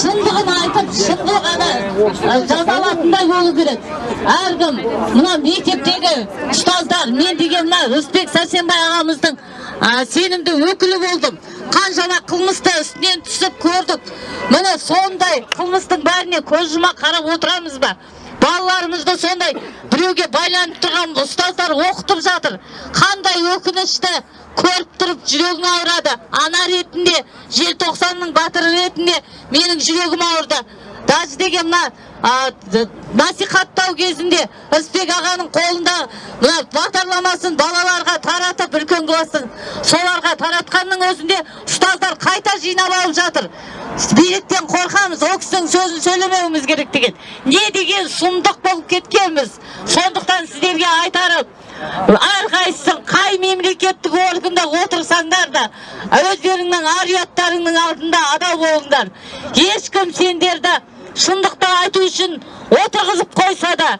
шындығын айтып шындық ғана. Жазалатындай болу керек. Әркім мына мектептегі ұстаздар мен деген мына рысбек сәрсенбай ағамыздың сенімді өкілі болдым. Қаншама қылмысты үстінен түсіп көрдік. Міне сондай қылмыстың бәріне көз жұма қарап отырамыз ба? Балаларымызды сондай біреуге байланып тұрған ұстаздар оқытып жатыр. Қандай өкінішті көріп тұрып жүрегім ауырады. Ана ретінде желтоқсанның батыры ретінде менің жүрегім ауырды. Даже деген мына насихаттау кезінде рысбек ағаның қолында мына бағдарламасын балаларға таратып үлкен класстың соларға таратқанның өзінде ұстаздар қайта жинап алып жатыр. Биліктен қорқамыз ол кісінің сөзін сөйлемеуіміз керек деген. Не деген сұмдық болып кеткенбіз. Сондықтан сіздерге айтарым әрқайсысы қай мемлекеттік органда отырсаңдар да өздеріңнің ар ұяттарыңның алдында адал болыңдар. Ешкім сендерді шындықты айту үшін отырғызып қойса да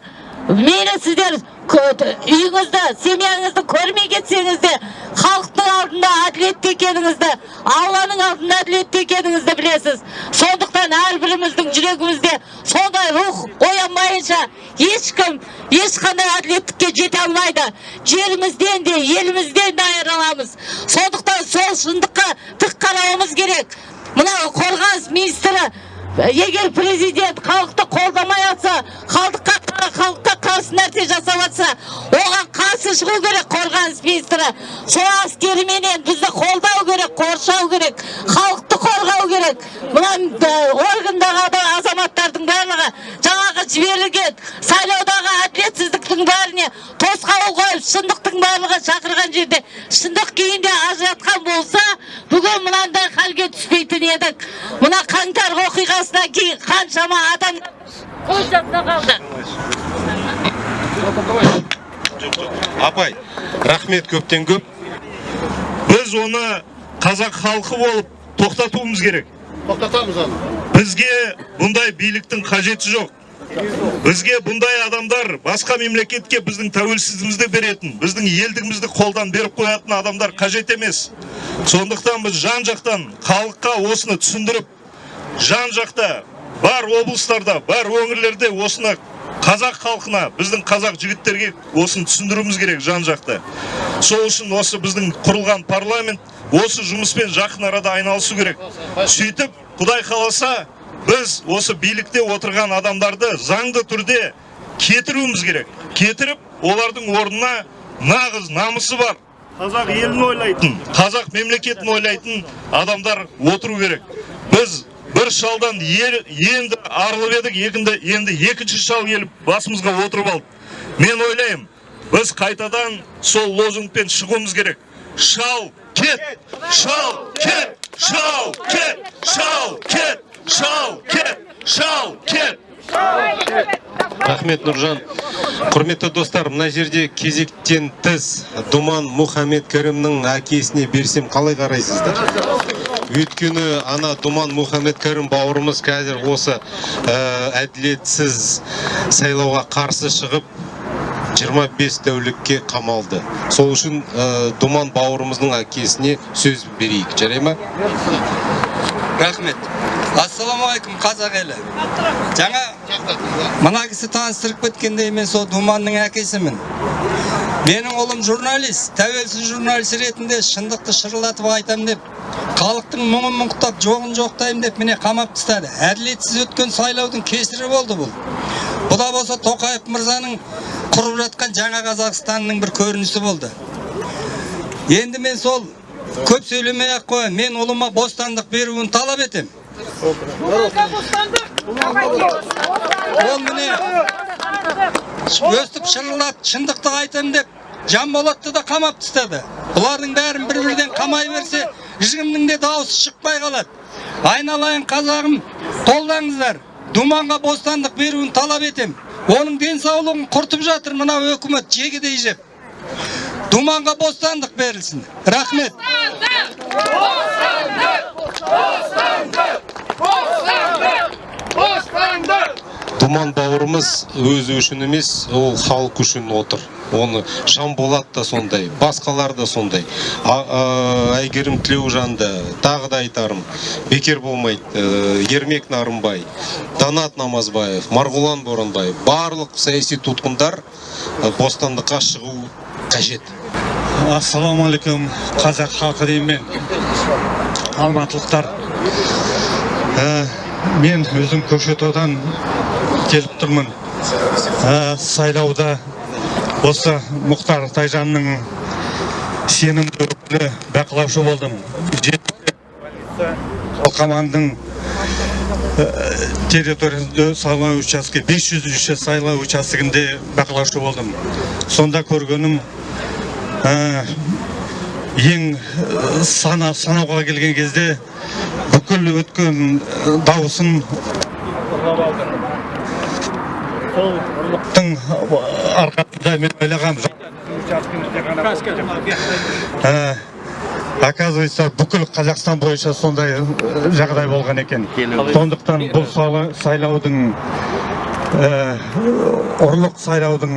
мейлі сіздер үйіңізді семьяңызды көрмей кетсеңіз де халықтың алдында әділетті екеніңізді алланың алдында әділетті екеніңізді білесіз сондықтан әрбіріміздің жүрегімізде сондай рух оянбайынша ешкім ешқандай әділеттікке жете алмайды жерімізден де елімізден де айырыламыз сондықтан сол шындыққа тік қарауымыз керек мына қорғаныс министрі егер президент халықты қолдамай жатса халыққа халыққа қарсы нәрсе жасап жатса оған қарсы шығу керек қорғаныс министрі. Сол әскеріменен бізді қолдау керек қоршау керек халықты қорғау керек. Мына органдағы азаматтардың барлығы жаңағы жіберілген сайлаудағы әділетсіздіктің бәріне тосқауыл қойып шындықтың барлығы шақырған жерде шындық күйінде ажыратқан болса бүгін мынандай халге түспейтін едік. Мына қаңтар оқиғасынан кейін қаншама адам көз жасына қалды. Апай рахмет көптен көп. Біз оны қазақ халқы болып тоқтатуымыз керек. Тоқтатамыз оны бізге бұндай биліктің қажеті жоқ. Бізге бұндай адамдар басқа мемлекетке біздің тәуелсіздігімізді беретін біздің елдігімізді қолдан беріп қоятын адамдар қажет емес. Сондықтан біз жан жақтан халыққа осыны түсіндіріп жан жақта бар облыстарда бар өңірлерде осыны қазақ халқына біздің қазақ жігіттерге осыны түсіндіруіміз керек жан жақты сол үшін осы біздің құрылған парламент осы жұмыспен жақын арада айналысу керек. Сөйтіп құдай қаласа біз осы билікте отырған адамдарды заңды түрде кетіруіміз керек. Кетіріп олардың орнына нағыз намысы бар. Қазақ елін ойлайтын. Қазақ мемлекетін ойлайтын адамдар отыру керек. Біз бір шалдан енді арылып едік енді, енді екінші шал келіп басымызға отырып алды мен ойлаймын біз қайтадан сол лозунгпен шығуымыз керек. Шал кет шал кет шал кет шал кет шал кет шал кет рахмет нұржан құрметті достар мына жерде кезектен тыс думан мұхаммед кәрімнің әкесіне берсем қалай қарайсыздар? Өйткені ана думан мұхаммед кәрім бауырымыз қазір осы әділетсіз сайлауға қарсы шығып 25 тәулікке қамалды. Сол үшін думан бауырымыздың әкесіне сөз берейік. Жарай ма? Рахмет. Ассалаумағалейкум қазақ елі. Жаңа мына кісі таныстырып кеткендей мен сол думанның әкесімін. Менің ұлым журналист тәуелсіз журналист ретінде шындықты шырылдатып айтамын деп халықтың мұңын мұңықтап жоғын жоқтаймын деп міне қамап тастады. Әділетсіз өткен сайлаудың кесірі болды бұл. Бұда болса тоқаев мырзаның құрып жатқан жаңа қазақстанның бір көрінісі болды. Енді мен сол көп сөйлемей ақ қояйын. Мен ұлыма бостандық беруін талап етемін ол міне өстіп шырылдап шындықты айтамын деп жанболатты да қамап тастады. Бұлардың бәрін бір бірден қамай берсе ешкімнің де дауысы шықпай қалады. Айналайын қазағым қолдаңыздар думанға бостандық беруін талап етем. Оның денсаулығын құртып жатыр мына өкімет жегідей жеп. Думанға бостандық берілсін. Рахмет. Думан бауырымыз өзі үшін емес ол халық үшін отыр. Оны шамболат да сондай басқалар да сондай. Әйгерім тілеужан да тағы да айтарым бекер болмайды Э, ермек нарымбай данат намазбаев марғұлан боранбаев барлық саяси тұтқындар э, бостандыққа шығу қажет. Ассалаумағалейкум қазақ халқы деймін алматылықтар. Ә, мен өзім көкшетаудан келіп тұрмын. Ә, сайлауда осы мұхтар тайжанның сенімді өкілі бақылаушы болдым. Қалқаманның территориясында сайлау участке 500 сайлау учаскесінде бақылаушы болдым. Сонда көргенім ә, ең ә, сана санауға келген кезде бүкіл өткен ә, дауысын сол ұрлықтың арқасында мен ойлағам ә, оказывается бүкіл қазақстан бойынша сондай ә, жағдай болған екен. Сондықтан бұл сайлаудың ә, ұрлық сайлаудың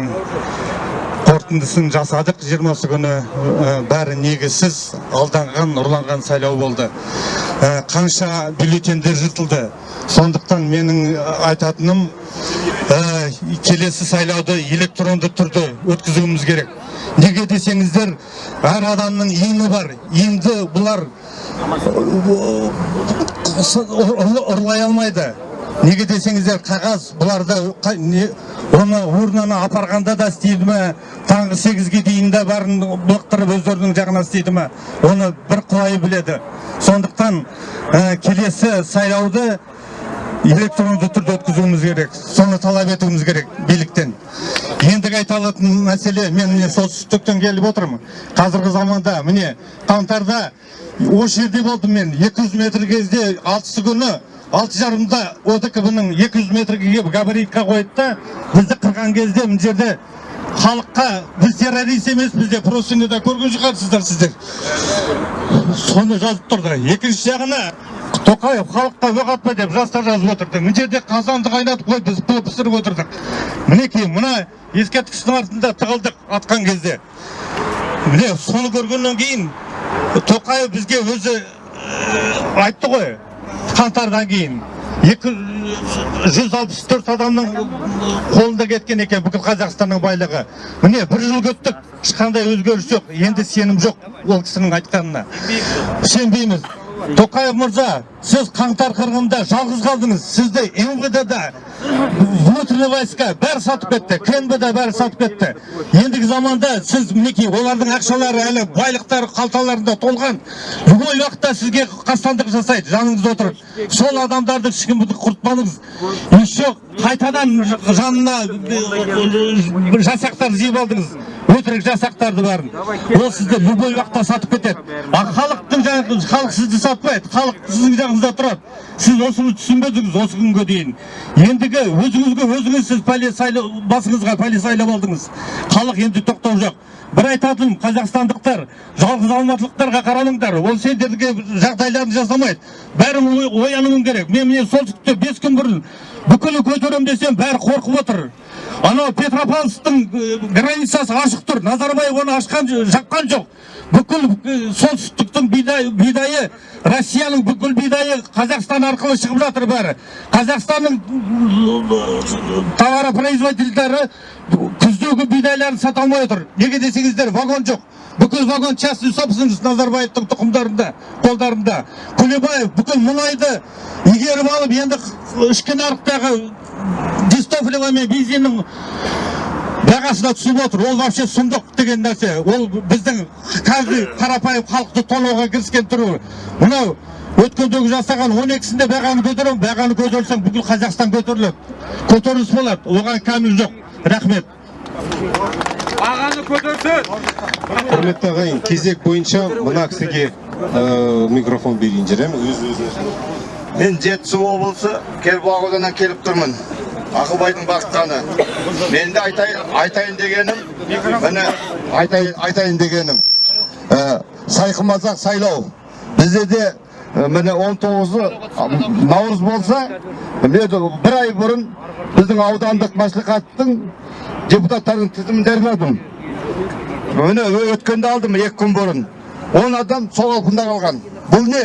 қорытындысын жасадық. Жиырмасы күні ә, бәрі негізсіз алданған ұрланған сайлау болды. Ә, қанша бюллетендер жыртылды. Сондықтан менің айтатыным ә, келесі сайлауды электронды түрде өткізуіміз керек. Неге десеңіздер әр адамның иіні бар. Иінді бұлар ұрлай алмайды. Неге десеңіздер қағаз бұларды оны урнаны апарғанда да істейді ме? Таңғы сегізге дейін де бәрін былықтырып өздерінің жағына істейді ме? Оны бір құлай біледі. Сондықтан ә, келесі сайлауды электронды түрде өткізуіміз керек соны талап етуіміз керек биліктен. Ендігі айта алатын мәселе мен міне солтүстіктен келіп отырмын. Қазіргі заманда міне қаңтарда осы жерде болдым мен. 200 метр кезде алтысы күні алты жарымда одкб ның 200 метрге келіп габаритқа қойды да бізді қырған кезде мына жерде халыққа біз террорист емеспіз деп просынеда көрген шығарсыздар сіздер. Соны жазып тұрды. Екінші жағына тоқаев халыққа оқ атпа деп жастар жазып отырды. Мына жерде қазанды қайнатып қойып біз пы- пісіріп отырдық. Мінекей мына ескерткіштің артында тығылдық атқан кезде. Міне соны көргеннен кейін тоқаев бізге өзі ә, айтты ғой. Қаңтардан кейін екі жүз алпыс төрт адамның қолында кеткен екен бүкіл қазақстанның байлығы. Міне бір жыл күттік ешқандай өзгеріс жоқ енді сенім жоқ ол кісінің айтқанына. Сенбейміз. Тоқаев мырза сіз қаңтар қырғында жалғыз қалдыңыз. Сізді мвд да внутренний войска бәрі сатып кетті кнб да бәрі сатып кетті. Ендігі заманда сіз мінекей олардың ақшалары әлі байлықтары қалталарында толған. Любой уақытта сізге қастандық жасайды жаныңызда отырып. Сол адамдарды ешкім құртпаңыз. Еще қайтадан жанына э, жасақтар жиып алдыңыз. Өтірік жасақтарды бәрін ол сізді любой уақытта сатып кетеді. А халықтың халық сізді сатпайды. Халық сіздің жағыңызда тұрады. Сіз осыны түсінбедіңіз осы күнге дейін. Ендігі өзіңізге өзіңіз сіз пәле басыңызға пәле сайлап алдыңыз. Халық енді тоқтау жоқ. Бір айтатыным қазақстандықтар жалғыз алматылықтарға қарамаңдар ол сендерге жағдайларын жасамайды. Бәрі оянуың керек. Мен міне солтүстікте бес күн бұрын бүкіл көтерем десем бәрі қорқып отыр. Анау петропавловсктың э, границасы ашық тұр. Назарбаев оны ашқан ж- жапқан жоқ. Бүкіл э, солтүстіктің бидай, бидайы россияның бүкіл бидайы қазақстан арқылы шығып жатыр бәрі. Қазақстанның м, товаропроизводительдері күздегі бидайларын сата алмай отыр. Неге десеңіздер вагон жоқ. Бүкіл вагон частный собственность назарбаевтың тұқымдарында қолдарында. Күлебаев бүкіл мұнайды игеріп алып енді ішкі нарықтағы дистопливо мен бензиннің бағасына түсіп отыр. Ол вообще сұмдық деген нәрсе. Ол біздің каждый қарапайым халықты тонауға кіріскен түрі. Мынау өткендегі жасаған он екісінде бағаны көтеремін. Бағаны көтерсең бүкіл қазақстан көтеріледі. Көтеріліс болады. Оған кәміл жоқ. Рахмет. Бағаны көтерсін. Құрметті ағайын кезек бойынша мына кісіге э, микрофон берейін жарайма өз мен жетісу облысы кербұлақ ауданынан келіп тұрмын. Ақылбайдың басқаны мен де айтайын, айтайын дегенім міне айтайын, айтайын дегенім. Ә, сайқымазақ сайлау. Бізде де міне 19 наурыз болса мен де бір ай бұрын біздің аудандық мәслихаттың депутаттарының тізімін дайындадым міне өткенде алдым екі күн бұрын. Он адам сол қалпында қалған. Бұл не?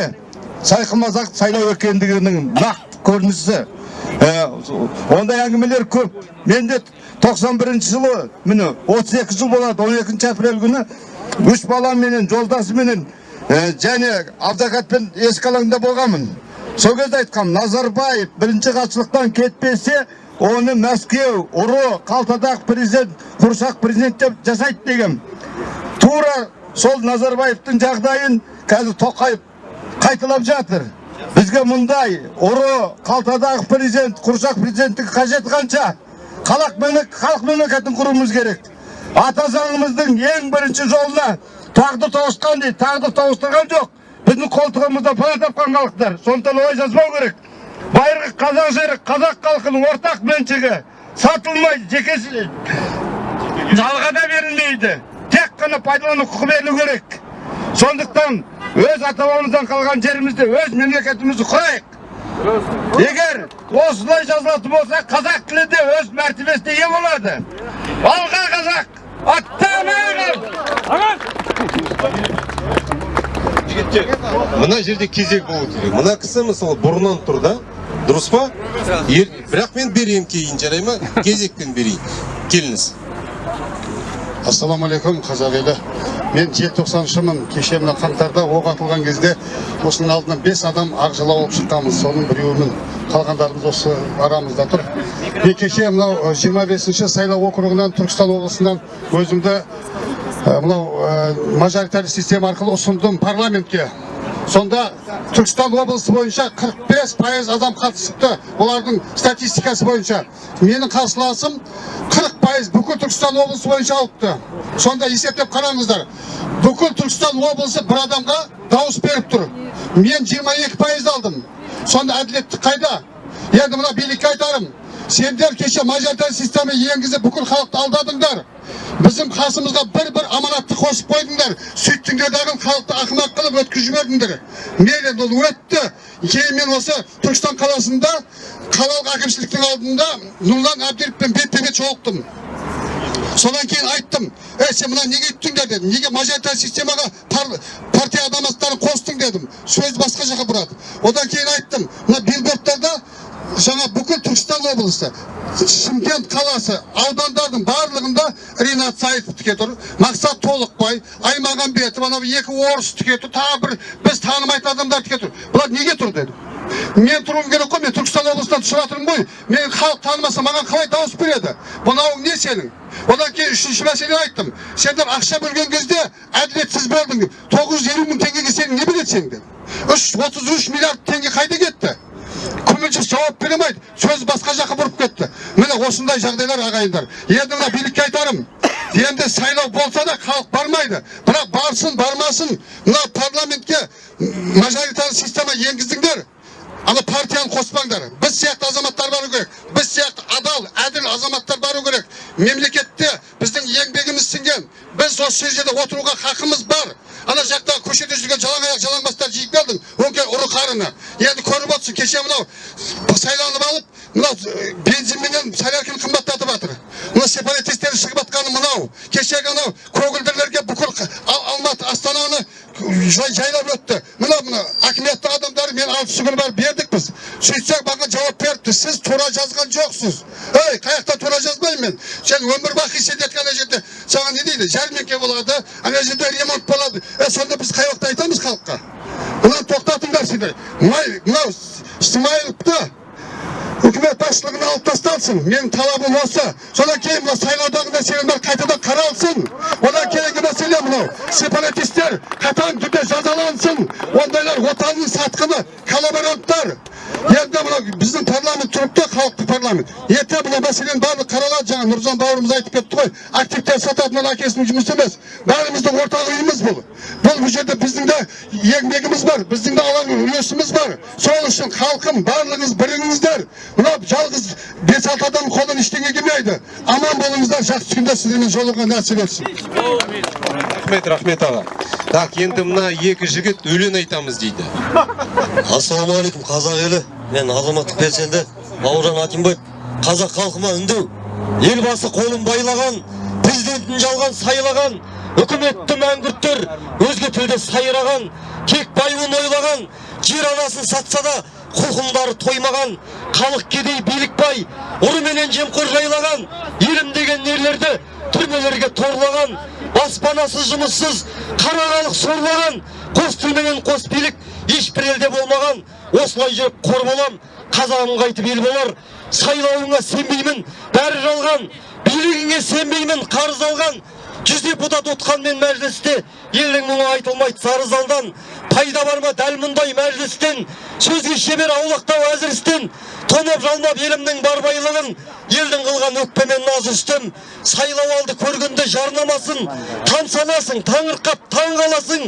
Сайқымазақ сайлау екендігінің нақты көрінісі. Ә, ондай әңгімелер көп. Менде 91 жылы міне 32 жыл болады 12 апрель күні үш баламенен жолдасыменен және абдакатпен ескі алаңда болғанмын. Сол кезде айтқам назарбаев бірінші хатшылықтан кетпесе оны мәскеу ұры қалтадағы президент құрсақ президент деп жасайды деген тура сол назарбаевтың жағдайын қазір тоқаев қайталап жатыр. Бізге мұндай ұры қалтадағы президент құрсақ президенттігі қажет қанша? Халық халық мемлекетін құруымыз керек. Ата заңымыздың ең бірінші жолына тағдыр тоғысқан дейді тағдыр тоғыстырған жоқ. Біздің қолтығымызда пана тапқан халықтар. Сондықтан олай жазбау керек. Байырғы қазақ жері қазақ халқының ортақ меншігі сатылмай жеке жалға да берілмейді. Тек қана пайдалану құқы берілу керек. Сондықтан өз ата бабамыздан қалған жерімізде өз мемлекетімізді құрайық. Егер осылай жазылатын болса қазақ тілі де өз мәртебесіне ие болады. Алға қазақ! Мына жерде кезек болу керек. Мына кісі мысалы бұрыннан тұр да. Дұрыс па? Бірақ мен берейін кейін жарай ма? Кезекпен берейін. Келіңіз. Ассалаумағалейкум қазақ елі. Мен желтоқсаншымын. Кеше мына қаңтарда оқ атылған кезде осының алдынан бес адам ақ жала болып шыққанбыз соның біреуімін қалғандарымыз осы арамызда тұр. Мен кеше мынау жиырма бесінші сайлау округынан түркістан облысынан өзімді мынау ә, мажоритарлы система арқылы ұсындым парламентке сонда түркістан облысы бойынша 45 пайыз адам қатысыпты олардың статистикасы бойынша менің қарсыласым 40 пайыз бүкіл түркістан облысы бойынша алыпты сонда есептеп қараңыздар бүкіл түркістан облысы бір адамға дауыс беріп тұр мен 22 пайыз алдым сонда әділеттік қайда енді мына билікке айтарым сендер кеше мажоритарлы система енгізіп бүкіл халықты алдадыңдар біздің қасымызға бір бір аманатты қосып қойдыңдар сөйттіңдер дағы халықты ақымақ қылып өткізіп жібердіңдер мейлі ол өтті кейін мен осы түркістан қаласында қалалық әкімшіліктің алдында нұрлан әбдіровпен бетпе бет жолықтым содан кейін айттым ей сен мына неге үйттіңдер дедім неге мажоритарлы системаға пар- партия азаматтарын қостың дедім сөз басқа жаққа бұрады одан кейін айттым мына билбордтарда жаңа бүкіл түркістан облысы шымкент қаласы аудандардың барлығында ринат саитовтікі тұр мақсат толықбай аймағамбетов анау екі орыстікі тұр тағы бір біз танымайтын адамдардікі тұр бұлар неге тұр дедім мен тұруым керек қой мен түркістан облысынан түсіп жатырмын ғой. Мен халық танымаса маған қалай дауыс береді? Мынауың не сенің? Одан кейін үшінші мәселе айттым. Сендер ақша бөлген кезде әділетсіз бөлдің. деп тоғыз жүз елу мың теңгеге сен не бересің деп. Үш отыз үш миллиард теңге қайда кетті? Күмілжіп жауап бере алмайды. Сөз басқа жаққа бұрып кетті. Міне осындай жағдайлар ағайындар. Енді мына билікке айтарым. Енді сайлау болса да халық бармайды. Бірақ барсын бармасын. Мына парламентке мажоритарлы система енгіздіңдер. Ана партияны қоспаңдар біз сияқты азаматтар бару керек біз сияқты адал әділ азаматтар бару керек мемлекетте біздің еңбегіміз сіңген біз осы жерде отыруға хақымыз бар ана жақта көшеде жүрген жалаң аяқ жалаңбастар жиып келдің өңкей ұры қарыны енді көріп отырсың кеше мынау сайланып алып мынау бензинменен солярканы қымбаттатып жатыр мына сепаратистер шығып жатқаны мынау кешегі анау көгілдірлерге бүкіл алматы астананы жай- жайлап өтті мына мына әкіметтің адамдары мен алтысы күні барып бердік біз сөйтсек маған жауап беріпті сіз тура жазған жоқсыз ей қай жақта тура жазбаймын мен сен өмір бақи сендерге ана жерде саған не дейді жәрмеңке болады ана жерде ремонт болады е сонда біз қай уақытта айтамыз халыққа мынаны тоқтатыңдар сендер мынау мынау смайыловты үкімет басшылығына алып тасталсын менің талабым осы содан кейін мына сайлаудағы мәселелер қайтадан қаралсын одан кейінгі мәселе мынау сепаратистер қатаң түрде жазалансын ондайлар отанның сатқыны коллаборанттар енді мынау біздің парламент тұрыпты халықтық парламент ертең мына мәселенің барлығы қаралады жаңа нұржан бауырымыз айтып кетті ғой активтер сататын ол әкесінің жұмысы емес бәріміздің ортақ үйіміз бұл бұл бұл жерде біздің де еңбегіміз бар біздің де алар үлесіміз бар сол үшін халқым барлығыңыз біріңіздер мынау жалғыз бес алты адамның қолынан ештеңе келмейді аман болыңыздар жақсы күнде сіздермен жолығуға нәсіп етсін рахмет рахмет аға так енді мына екі жігіт өлең айтамыз дейді. Ассалаумағалейкум қазақ елі. Мен азаматтық белсенді бауыржан атимбаев. Қазақ халқыма үндеу. Елбасы қолын байлаған президентін жалған сайлаған үкіметті мәңгүрттер өзге тілде сайраған кек байуын ойлаған жер анасын сатса да құлқындары тоймаған халық кедей билік бай ұры менен жемқор жайлаған елім деген ерлерді түрмелерге торлаған баспанасыз жұмыссыз қара халық сорлаған қос тіл менен қос билік ешбір елде болмаған осылай жүріп қор болам қазағым қайтып ел болар сайлауыңа сенбеймін бәрі жалған билігіңе сенбеймін қарыз алған жүз депутат отқанмен мәжілісте елдің мұңы айтылмайды сары залдан. Пайда бар ма дәл мұндай мәжілістен сөзге шебер аулақтау әзірістен тонап жалмап елімнің бар байлығын елдің қылған өкпемен наз үстім сайлау алды көргенде жарнамасын таң санасың таңырқап таң қаласың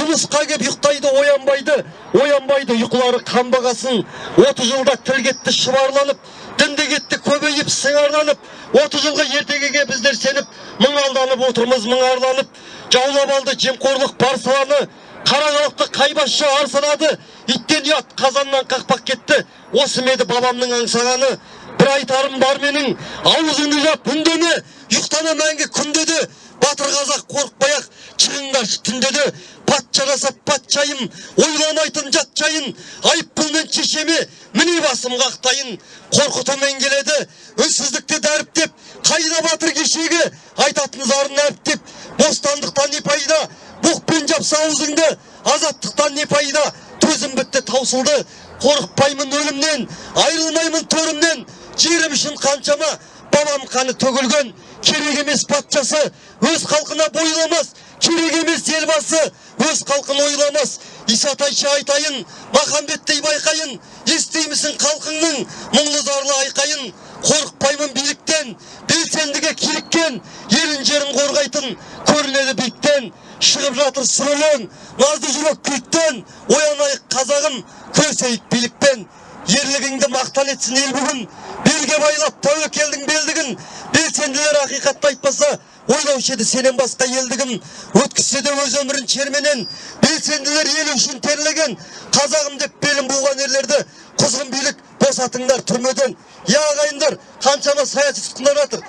жұмысқа кеп ұйықтайды оянбайды оянбайды ұйқылары қанбағасын отыз жылда тіл кетті шұбарланып дінді кетті көбейіп сыңарланып отыз жылғы ертегіге біздер сеніп мың алданып отырмыз мың арланып жаулап алды жемқорлық бар саланы қара халықты қайбасшы арсанады иттен ұят қазаннан қақпақ кетті. Осы ма еді бабамның аңсағаны. Бір айтарым бар менің. Аузыңды жап үндеме ұйықтама мәңгі күнде де батыр қазақ қорықпай ақ шығыңдаршы түнде де патша жасап патшайым ойламайтын жат жайын. Айыппұлмен шешеме міне басым қақтайын. Қорқытумен келеді үнсіздікті дәріптеп қайда батыр кешегі? Айтатын зарын әріптеп бостандықтан не пайда? Бұқпен жапса аузыңды азаттықтан не пайда? Төзім бітті таусылды. Қорықпаймын өлімнен айырылмаймын төрімнен. Жерім үшін қаншама бабам қаны төгілген. Керек емес патшасы өз халқына бойламас керек емес елбасы өз халқын ойламас. Исатайшы айтайын махамбеттей байқайын. Естимісің халқыңның мұңлы зарлы айқайын. Қорықпаймын биліктен белсендіге киліккен елін жерін қорғайтын көрінеді биіктен. Шығып жатыр сүрелен назды жүрек күйттен оянайық қазағым күресейік билікпен. Ерлігіңді мақтан етсін ел бүгін. Белге байлап тәуекелдің белдігін. Белсенділер ақиқатты айтпаса ойлаушы еді сенен басқа елдігін өткізсе де өз өмірін шерменен белсенділер ел үшін терлеген. Қазағым деп белін буған ерлерді құзғын билік босатыңдар түрмеден. Иә ағайындар қаншама саяси тұтқындар жатыр.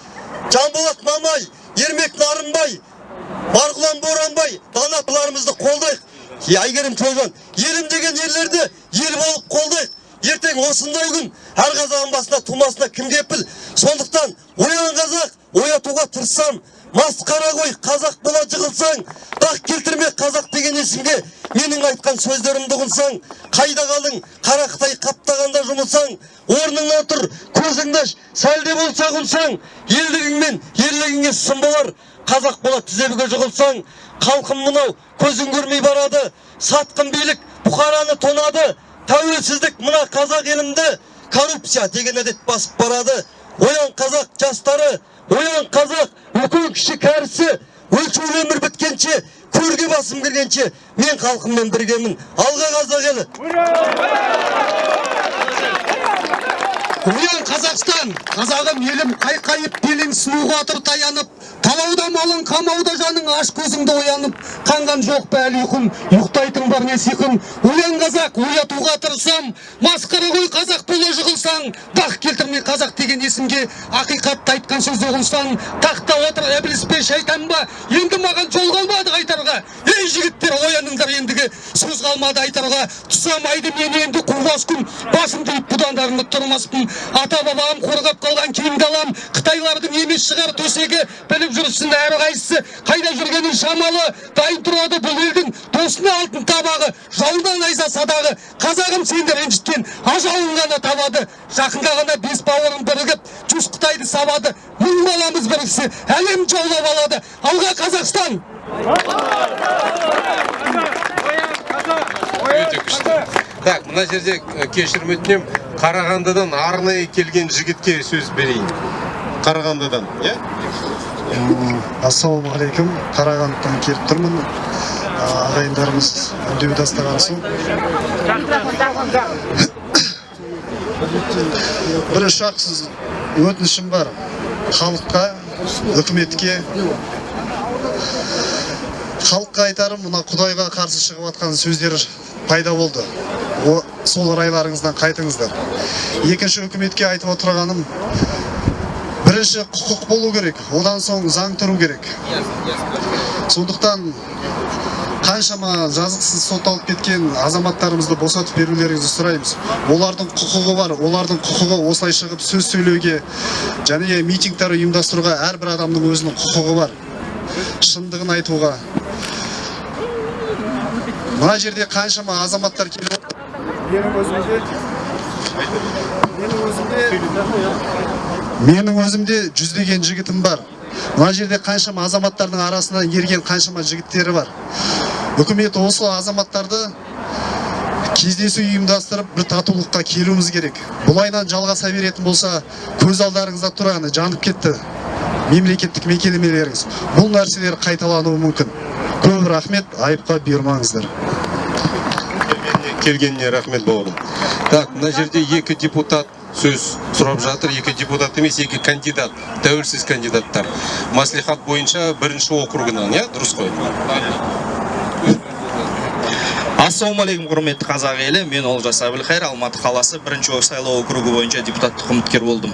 Жанболат мамай ермек нарынбай марғұлан боранбай данапыларымызды қолдайық. Әйгерім төлжан елім деген ерлерді ел болып қолдайық. Ертең осындай күн әр қазағың басына тумасына кім кепіл сондықтан оян қазақ оятуға тырыссам масқара ғой қазақ бола жығылсаң дақ келтірме қазақ деген есімге менің айтқан сөздерімді ұғынсаң қайда қалың қара қытай қаптағанда жұмылсаң орныңнан тұр көзіңді аш сәл де болса ұғынсаң елдігің мен ерлігіңе сын болар. Қазақ бола тізебіге жығылсаң халқым мынау көзің көрмей барады. Сатқын билік бұқараны тонады. Тәуелсіздік мына қазақ елімді коррупция деген әдет басып барады. Оян қазақ жастары оян қазақ үлкен кіші кәрісі өлшеулі өмір біткенше көрге басым кіргенше мен халқыммен біргемін. Алға қазақ елі. Оян Қазақстан, қазағым елім қайқайып белің сұлуға тұр таянып, талауда малың, қамауда жаның, аш көзіңді оянып, қанған жоқ па әлі ұйқым, ұйықтайтын бар не сиқым. Оян қазақ, оятуға тырысам, масқара ғой қазақ бола жығылсаң, бақ келтірме қазақ деген есімге, ақиқатты айтқан сөз ұғынсаң, тақта отыр әбіліс пе шайтан ба, енді маған жол қалмады айтарға. Ей жігіттер, ояныңдар ендігі, сөз қалмады айтарға. Тұсамайды мен енді құрбас күн, басымды иіп бұдандарымды тұрмаспын. Ата бабам қорғап қалған киімді алам, Қытайлардың емес шығар төсегі, біліп жүрсін әрі қайсысы, қайда жүргенін шамалы, дайын тұрады бұл елдің досына алтын табағы, жауынан айса садағы, қазағым сенді ренжіткен, ажалын ғана табады, жақында ғана бес бауырым бірігіп, жүз Қытайды сабады, мың баламыз біріксе, әлем жаулап алады, алға Қазақстан! өте күшті так мына жерде э, кешірім өтінемін қарағандыдан арнайы келген жігітке сөз берейін. Қарағандыдан иә? Ассалаумағалейкум қарағандыдан келіп тұрмын. Ағайындарымыз үндеу тастаған соң. Бірінші ақ сіз өтінішім бар. Халыққа үкіметке. Халыққа айтарым мына құдайға қарсы шығып жатқан сөздер пайда болды. О- сол райларыңыздан қайтыңыздар. Екінші үкіметке айтып отырғаным бірінші құқық болу керек одан соң заң тұру керек. Сондықтан қаншама жазықсыз сотталып кеткен азаматтарымызды босатып берулеріңізді сұраймыз. Олардың құқығы бар олардың құқығы осылай шығып сөз сөйлеуге және митингтер ұйымдастыруға әрбір адамның өзінің құқығы бар. Шындығын айтуға. Мына жерде қаншама азаматтар келіп менің менің өзімде менің өзімде жүздеген жігітім бар. Мына жерде қаншама азаматтардың арасынан ерген қаншама жігіттері бар. Үкімет осы азаматтарды кездесу ұйымдастырып бір татулыққа келуіміз керек. Бұлайынан жалғаса беретін болса көз алдарыңызда тұрғаны жанып кетті. Мемлекеттік мекемелеріңіз. Бұл нәрселер қайталануы мүмкін. Көп рахмет айыпқа бұйырмаңыздар. Келгеніне рахмет бауырым. Так мына жерде екі депутат сөз сұрап жатыр екі депутат емес екі кандидат тәуелсіз кандидаттар. Маслихат бойынша бірінші округынан иә? Дұрыс қой. Ассалаумағалейкум құрметті қазақ елі. Мен олжас әбілхайыр алматы қаласы бірінші сайлау округі бойынша депутаттық үміткер болдым.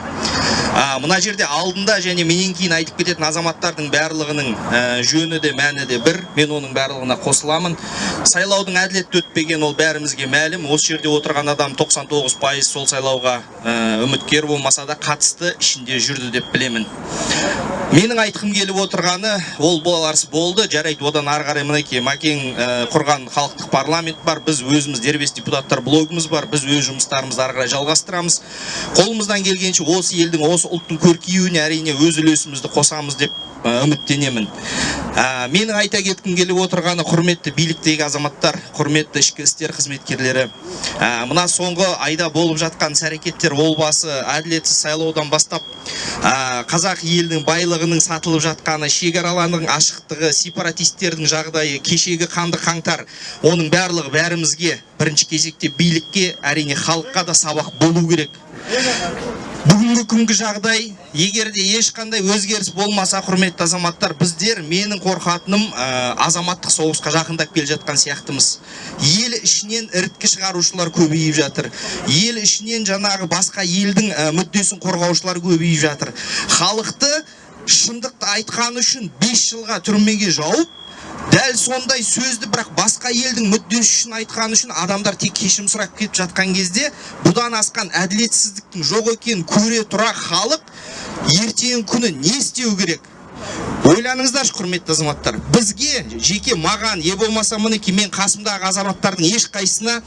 А, мына жерде алдында және менен кейін айтып кететін азаматтардың барлығының ә, жөні де мәні де бір. Мен оның барлығына қосыламын. Сайлаудың әділетті өтпеген ол бәрімізге мәлім. Осы жерде отырған адам 99 пайыз сол сайлауға ә, үміткер болмаса да қатысты ішінде жүрді деп білемін. Менің айтқым келіп отырғаны ол боларс болды. Жарайды одан ары қарай мінекей мәкең ә, құрған халықтық парламент бар. Біз өзіміз дербес депутаттар блогымыз бар. Біз өз жұмыстарымызды ары қарай жалғастырамыз. Қолымыздан келгенше осы елдің осы ұлттың көркеюіне әрине өз үлесімізді қосамыз деп үміттенемін. Ә, менің айта кеткім келіп отырғаны құрметті биліктегі азаматтар құрметті ішкі істер қызметкерлері. Ә, мына соңғы айда болып жатқан іс әрекеттер ол басы әділетсіз сайлаудан бастап ә, қазақ елінің байлығының сатылып жатқаны шекаралардың ашықтығы сепаратистердің жағдайы кешегі қанды қаңтар оның барлығы бәрімізге бірінші кезекте билікке әрине халыққа да сабақ болу керек. Бүгінгі күнгі жағдай егер де ешқандай өзгеріс болмаса құрметті азаматтар біздер менің қорқатыным азаматтық соғысқа жақындап келе жатқан сияқтымыз. Ел ішінен іріткі шығарушылар көбейіп жатыр. Ел ішінен жаңағы басқа елдің мүддесін қорғаушылар көбейіп жатыр. Халықты шындықты айтқаны үшін 5 жылға түрмеге жауып дәл сондай сөзді бірақ басқа елдің мүддесі үшін айтқаны үшін адамдар тек кешірім сұрап кетіп жатқан кезде бұдан асқан әділетсіздіктің жоқ екенін көре тұра халық ертеңгі күні не істеу керек? Ойланыңыздаршы құрметті азаматтар бізге жеке маған не болмаса мінекей мен қасымдағы азаматтардың ешқайсысына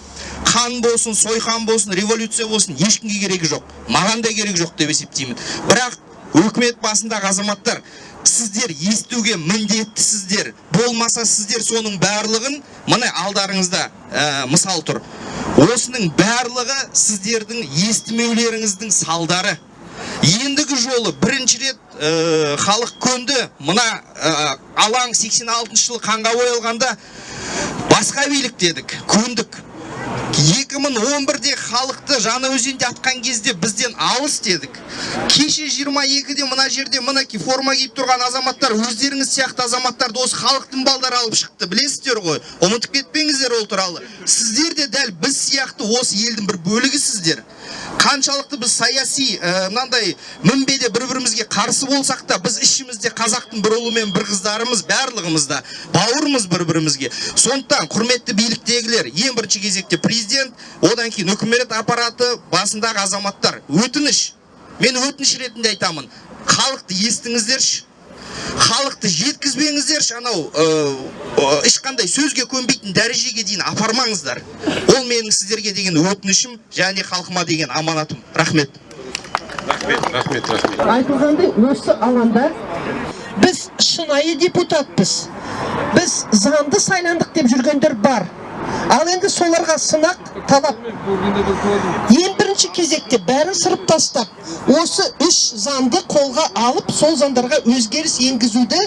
қан болсын сойқан болсын революция болсын ешкімге керегі жоқ. Маған да керегі жоқ деп есептеймін. Бірақ өкімет басындағы азаматтар сіздер естуге міндеттісіздер. Болмаса сіздер соның барлығын міне алдарыңызда ә, мысал тұр. Осының барлығы сіздердің естімеулеріңіздің салдары. Ендігі жолы бірінші рет ә, халық көнді. Мына ә, алаң 86 жылы қанға боялғанда басқа билік дедік көндік. 2011-де халықты жаңа өзенде атқан кезде бізден алыс дедік. Кеше 22-де мына жерде мінекей форма киіп тұрған азаматтар өздеріңіз сияқты азаматтарды осы халықтың балдары алып шықты. Білесіздер ғой ұмытып кетпеңіздер ол туралы. Сіздер де дәл біз сияқты осы елдің бір бөлігісіздер қаншалықты біз саяси мынандай мінбеде бір бірімізге қарсы болсақ та біз ішімізде қазақтың бір ұлы мен бір қыздарымыз барлығымыз да бауырмыз бір бірімізге сондықтан құрметті биліктегілер ең бірінші кезекте президент одан кейін үкімет аппараты басындағы азаматтар. Өтініш мен өтініш ретінде айтамын. Халықты естіңіздерші. Халықты жеткізбеңіздерші анау ешқандай сөзге көнбейтін дәрежеге дейін апармаңыздар. Ол менің сіздерге деген өтінішім және халқыма деген аманатым. Рахмет. Рахмет рахмет рахмет. Айтылғандай осы алаңда біз шынайы депутатпыз. Біз заңды сайландық деп жүргендер бар. Ал енді соларға сынақ талап. Ең бірінші кезекте бәрін сырып тастап осы үш заңды қолға алып сол заңдарға өзгеріс енгізуді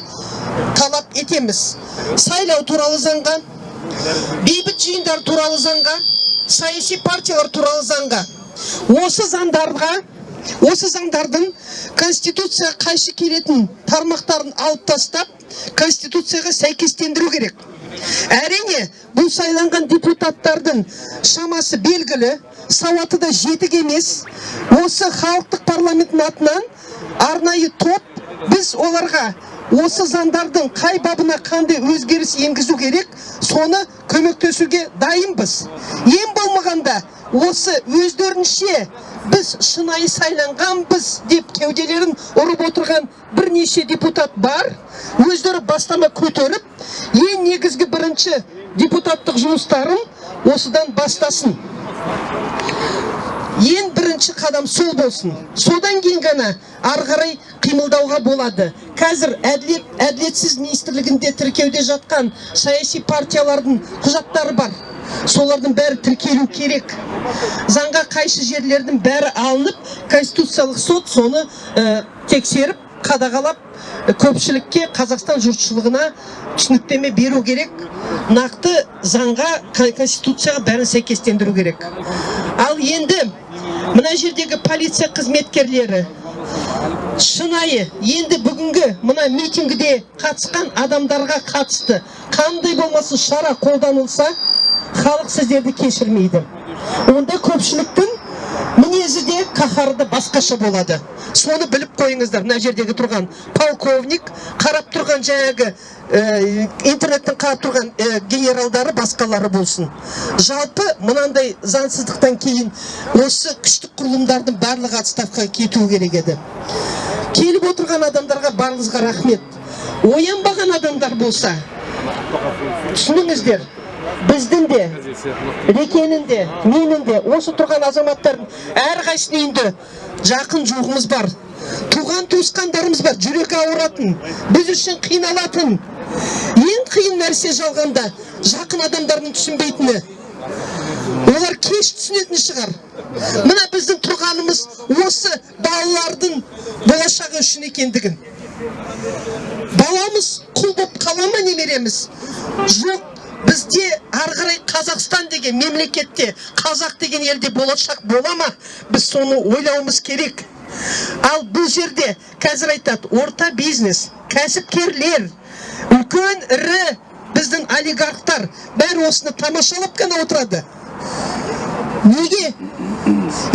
талап етеміз. Сайлау туралы заңға бейбіт жиындар туралы заңға саяси партиялар туралы заңға. Осы заңдарға осы заңдардың конституцияға қайшы келетін тармақтарын алып тастап конституцияға сәйкестендіру керек. Әрине бұл сайланған депутаттардың шамасы белгілі сауаты да жетік емес. Осы халықтық парламенттің атынан арнайы топ біз оларға осы заңдардың қай бабына қандай өзгеріс енгізу керек соны көмектесуге дайынбыз. Ең болмағанда осы өздерінше біз шынайы сайланғанбыз деп кеуделерін ұрып отырған бірнеше депутат бар. Өздері бастама көтеріп ең негізгі бірінші депутаттық жұмыстарын осыдан бастасын. Ең бірінші қадам сол болсын. Содан кейін ғана ары қарай қимылдауға болады. Қазір әділет әділетсіз министрлігінде тіркеуде жатқан саяси партиялардың құжаттары бар. Солардың бәрі тіркелу керек. Заңға қайшы жерлердің бәрі алынып конституциялық сот соны ә, тексеріп қадағалап көпшілікке қазақстан жұртшылығына түсініктеме беру керек. Нақты заңға конституцияға бәрін сәйкестендіру керек. Ал енді мына жердегі полиция қызметкерлері шынайы енді бүгінгі мына митингіде қатысқан адамдарға қатысты қандай болмасын шара қолданылса халық сіздерді кешірмейді. Онда көпшіліктің мінезі де қаһары да басқаша болады. Соны біліп қойыңыздар. Мына жердегі тұрған полковник қарап тұрған жаңағы ә, интернеттен қарап тұрған ә, генералдары басқалары болсын. Жалпы мынандай заңсыздықтан кейін осы күштік құрылымдардың барлығы отставкаға кетуі керек еді. Келіп отырған адамдарға барлығыңызға рахмет. Оянбаған адамдар болса түсініңіздер біздің де рекенің де менің де осы тұрған азаматтардың әрқайсының үйінде жақын жуығымыз бар. Туған туысқандарымыз бар жүрегі ауыратын біз үшін қиналатын. Ең қиын нәрсе жалғанда жақын адамдардың түсінбейтіні. Олар кеш түсінетін шығар. Мына біздің тұрғанымыз осы балалардың болашағы үшін екендігін. Баламыз құл болып қала ма немереміз? Жоқ бізде ары қарай қазақстан деген мемлекетте қазақ деген елде болашақ бола ма? Біз соны ойлауымыз керек. Ал бұл жерде қазір айтады орта бизнес кәсіпкерлер үлкен ірі біздің олигархтар бәрі осыны тамашалап қана отырады. Неге?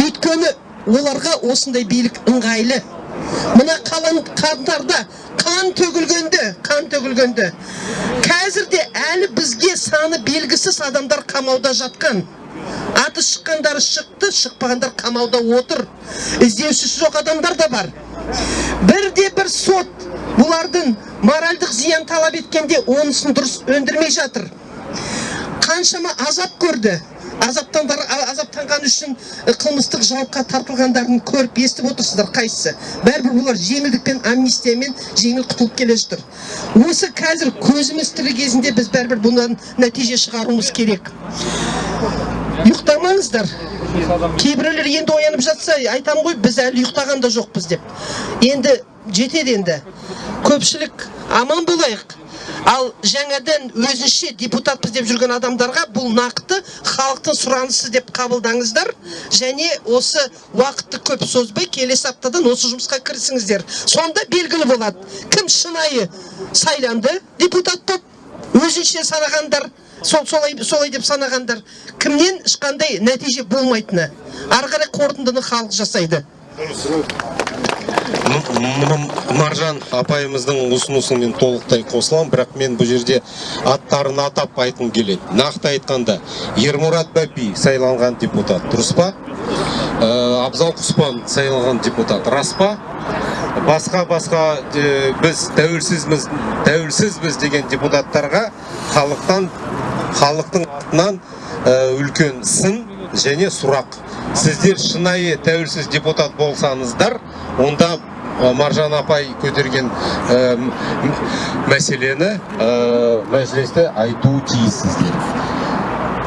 Өйткені оларға осындай билік ыңғайлы. Мына қалан қаңтарда қан төгілгенде қан төгілгенде қазір де әлі бізге саны белгісіз адамдар қамауда жатқан. Аты шыққандары шықты шықпағандар қамауда отыр. Іздеушісі жоқ адамдар да бар. Бірде бір сот бұлардың моральдық зиян талап еткенде онысын дұрыс өндірмей жатыр. Қаншама азап көрді. Азаптандар азаптанған үшін қылмыстық жауапқа тартылғандарын көріп естіп отырсыздар қайсысы? Бәрібір бұлар жеңілдікпен амнистиямен жеңіл құтылып келе жатыр осы қазір көзіміз тірі кезінде біз бәрібір бұдан нәтиже шығаруымыз керек. Ұйықтамаңыздар. Кейбіреулер енді оянып жатса айтамын ғой біз әлі ұйықтаған да жоқпыз деп. Енді жетеді енді. Көпшілік аман болайық. Ал жаңадан өзінше депутатпыз деп жүрген адамдарға бұл нақты халықтың сұранысы деп қабылдаңыздар. Және осы уақытты көп созбай келесі аптадан осы жұмысқа кірісіңіздер. Сонда белгілі болады кім шынайы сайланды депутат болып өзінше санағандар сол солай солай деп санағандар кімнен ешқандай нәтиже болмайтыны. Ары қарай қорытындыны халық жасайды. Маржан апайымыздың ұсынысымен толықтай қосыламын. Бірақ мен бұл жерде аттарын атап айтқым келеді. Нақты айтқанда ермұрат бәпи сайланған депутат дұрыс па? Ә, абзал құспан сайланған депутат рас па? Басқа басқа ә, біз тәуелсізбіз тәуелсізбіз деген депутаттарға халықтан халықтың атынан ә, үлкен сын және сұрақ. Сіздер шынайы тәуелсіз депутат болсаңыздар онда маржан апай көтерген ә, мәселені ә, мәжілісте айтуы тиіссіздер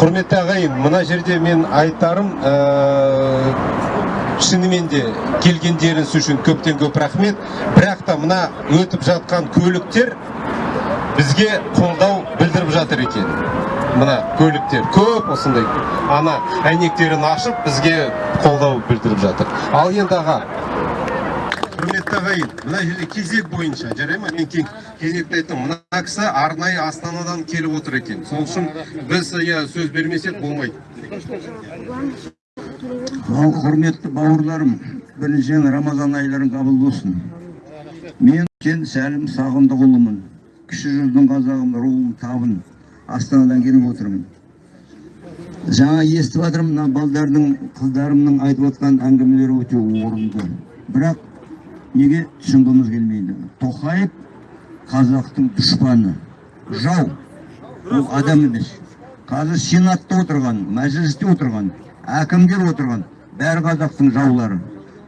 құрметті ағайын мына жерде мен айтарым ә, шынымен де келгендеріңіз үшін көптен көп рахмет. Бірақ та мына өтіп жатқан көліктер бізге қолдау білдіріп жатыр екен. Мына көліктер көп осындай ана әйнектерін ашып бізге қолдау білдіріп жатыр. Ал енді аға құрметті ағайын мына жерде кезек бойынша жарай ма? Мен кезекті айттым. Мына кісі арнайы астанадан келіп отыр екен. Сол үшін біз иә сөз бермесек болмайды. Ал құрметті бауырларым біріншіден рамазан айларың қабыл болсын. Мен сәлім сағындықұлымын кіші жүздің қазағым руым табын астанадан келіп отырмын жаңа естіп жатырмын мына балдардың қыздарымның айтып отқан әңгімелері өте орынды бірақ неге түсінгіміз келмейді тоқаев қазақтың дұшпаны жау ол адам емес қазір сенатта отырған мәжілісте отырған әкімдер отырған бәрі қазақтың жаулары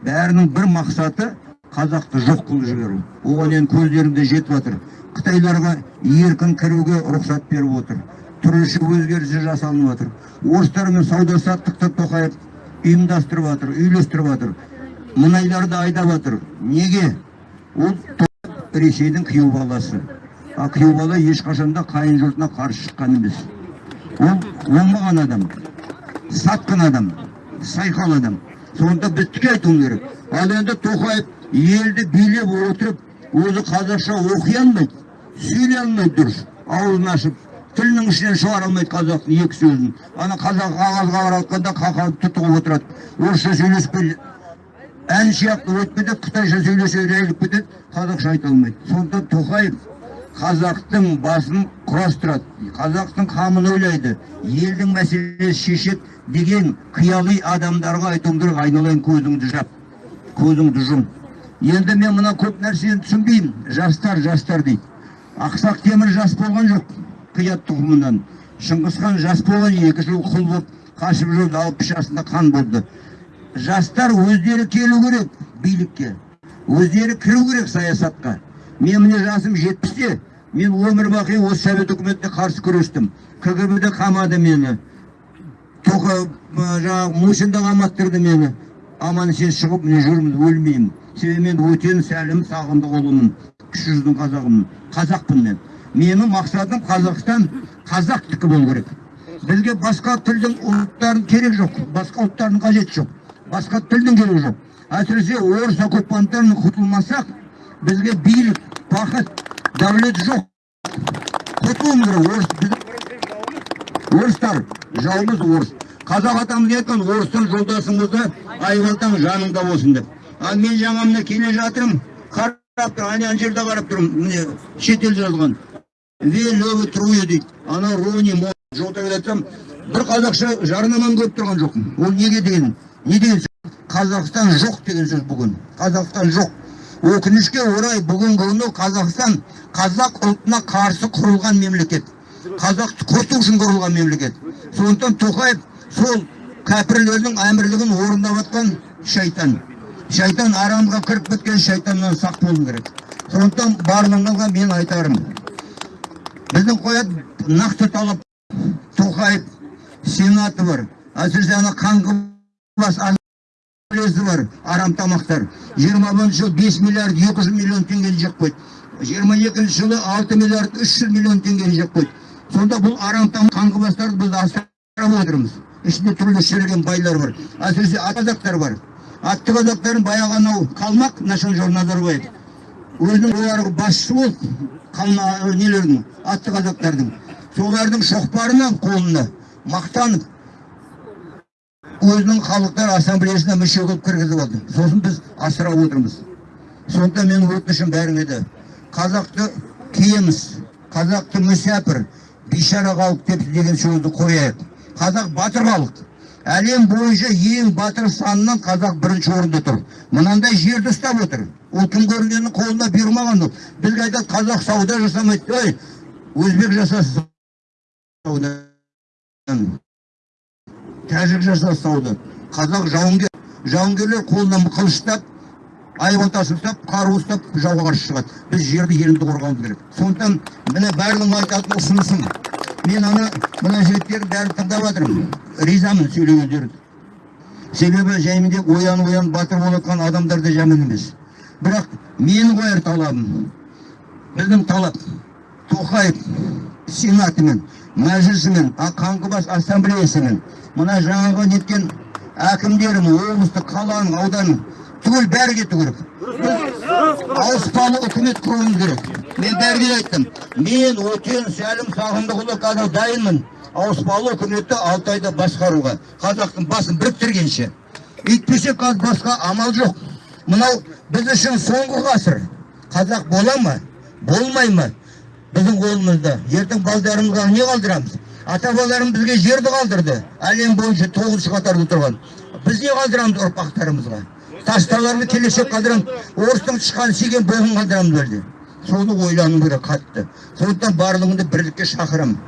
бәрінің бір мақсаты қазақты жоқ қылып жіберу оған енді көздерінде жетіп жатыр қытайларға еркін кіруге рұқсат беріп отыр. Түрліше өзгерістер жасалынып жатыр орыстармен сауда саттықты тоқаев ұйымдастырып жатыр үйлестіріп жатыр мұнайларды айдап жатыр неге? Ол ресейдің күйеу баласы. А күйеу бала ешқашан да қайын жұртына қарсы шыққан емес. Ол оңбаған адам сатқын адам сайқал адам. Сонда біз тіке айтуымыз керек. Ал енді тоқаев елді билеп отырып өзі қазақша оқи алмайды. Сөйлей алмайды дұрыс. Аузын ашып тілінің ішінен шығара алмайды қазақтың екі сөзін. Ана қазақ қағазға қаратқанда қақалып тұтығып отырады. Орысша сөйлесіп ән сияқты өтіп кетеді қытайша сөйлесе рәйліп кетеді. Қазақша айта алмайды. Сондықтан тоқаев қазақтың басын құрастырады. Қазақтың қамын ойлайды. Елдің мәселесін шешеді деген қияли адамдарға айтуым керек айналайын көзіңді жап. Көзіңді жұм. Енді мен мына көп нәрсені түсінбеймін. Жастар жастар дейді. Ақсақ темір жас болған жоқ қият тұқымынан. Шыңғысхан жас болған екі жыл құл болып қашып жүрді алпыс жасында қан болды жастар өздері келу керек билікке өздері кіру керек саясатқа. Мен міне жасым жетпісте мен өмір бақи осы совет үкіметіне қарсы күрестім. Кгб де қамады мені тоқа жаңағы мусин да қаматтырды мені. Аман есен шығып міне жүрмін өлмеймін. Себебі мен өтен сәлім сағындықұлымын кіші жүздің қазағымын қазақпын мен. Менің мақсатым қазақстан қазақтікі болу керек. Бізге басқа тілдің ұлттардың керек жоқ басқа ұлттардың қажеті жоқ басқа тілдің керегі жоқ. Әсіресе орыс оккупанттарынан құтылмасақ бізге билік бақыт дәулет жоқ. Құтылуымыз керек орыс орыстар жауымыз. Орыс қазақ атамыз айтқан? Орыстан жолдасыңызды айбалтаң жаныңда болсын деп. Ал мен жаңа міне келе жатырмын. Тұр ана жерде қарап тұрмын. Міне шетел жазылған. Велевы труе дейді. Ана рони жолда келе жатсам бір қазақша жарнаманы көріп тұрған жоқпын. Ол неге деген не деген сөз? Қазақстан жоқ деген сөз бүгін. Қазақстан жоқ. Өкінішке орай бүгінгі күні қазақстан қазақ ұлтына қарсы құрылған мемлекет. Қазақты құрту үшін құрылған мемлекет. Сондықтан тоқаев сол кәпірлердің әмірлігін орындап жатқан шайтан. Шайтан арамға кіріп кеткен шайтаннан сақ болу керек сондықтан барлығыңызға мен айтарым біздің қоятын нақты талап тоқаев сенаты бар әсіресе ана қаңғыбас бар арам тамақтар жиырма бірінші жылы бес миллиард екі жүз миллион теңгені жеп қойды жиырма екінші жылы алты миллиард үш жүз миллион теңгені жеп қойды сонда бұл арам қаңғыбастарды біз асырап отырмыз ішінде түрлі шіріген байлар бар әсіресе қазақтар бар атты қазақтардың баяғы анау қалмақ нұрсұлтан назарбаев өзінің оларға басшысы болды қалма нелердің атты қазақтардың. Солардың шоқпарына қолына мақтанып өзінің халықтар ассамблеясына мүше қылып кіргізіп алды. Сосын біз асырап отырмыз. Сондықтан менің өтінішім бәріңе де қазақты киеміз. Қазақты мүсәпір бейшара халық деп деген сөзді қояйық. Қазақ батыр халық. Әлем бойынша ең батыр санынан қазақ бірінші орында тұр. Мынандай жерді ұстап отыр. Ол кім көрінгеннің қолына бұйырмаған ол. Бізге айтады қазақ сауда жасамайды ей өзбек жасасын тәжік жасасын сауда. Қазақ жауынгер. Жауынгерлер қолына қылыш ұстап айбалтасын ұстап қару ұстап жауға қарсы шығады. Біз жерді елімді қорғауымыз керек. Сондықтан міне барлығың айтатын ұсынысым мен ана мына жігіттердің бәрін тыңдап жатырмын ризамын сөйлегендеріне себебі жәйменде оян оян батыр болып жатқан адамдар да жаман емес бірақ менің қояр талабым біздің талап тоқаев сенатымен мәжілісімен қаңғыбас ассамблеясымен мына жаңағы неткен әкімдерін облыстық қаланың ауданның түгел бәрі кету керек ауыспалы үкімет құруымыз керек мен бәріне айттым. Мен өтен сәлім сағындықұлы қазір дайынмын. Ауыспалы үкіметті алты басқаруға. Қазақтың басын біріктіргенше. Өйтпесе қазір басқа амал жоқ. Мынау біз үшін соңғы ғасыр. Қазақ бола ма? Болмай ма? Біздің қолымызда. Ертең балдарымызға не қалдырамыз? Ата бабаларымыз бізге жерді қалдырды. Әлем бойынша тоғызыншы қатарда тұрған. Біз не қалдырамыз ұрпақтарымызға? Тасталарды келешек қалдырамыз. Орыстың тышқаны сүйген боғын қалдырамыз соны ойлану керек қатты сондықтан барлығыңды бірлікке шақырамын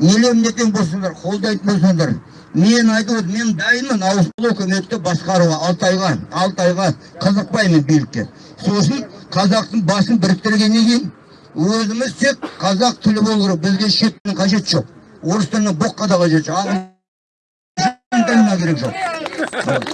елемін ертең болсаңдар қолдайтын болсаңдар мен айтып отырмын мен дайынмын ауысымды үкіметті басқаруға алты айға алты айға қызықпаймын билікке сосын қазақтың басын біріктіргеннен кейін өзіміз тек қазақ тілі болу керек бізге шет тілінің қажеті жоқ орыс тілінің боққа да қажеті жоқ ағылшын керек жоқ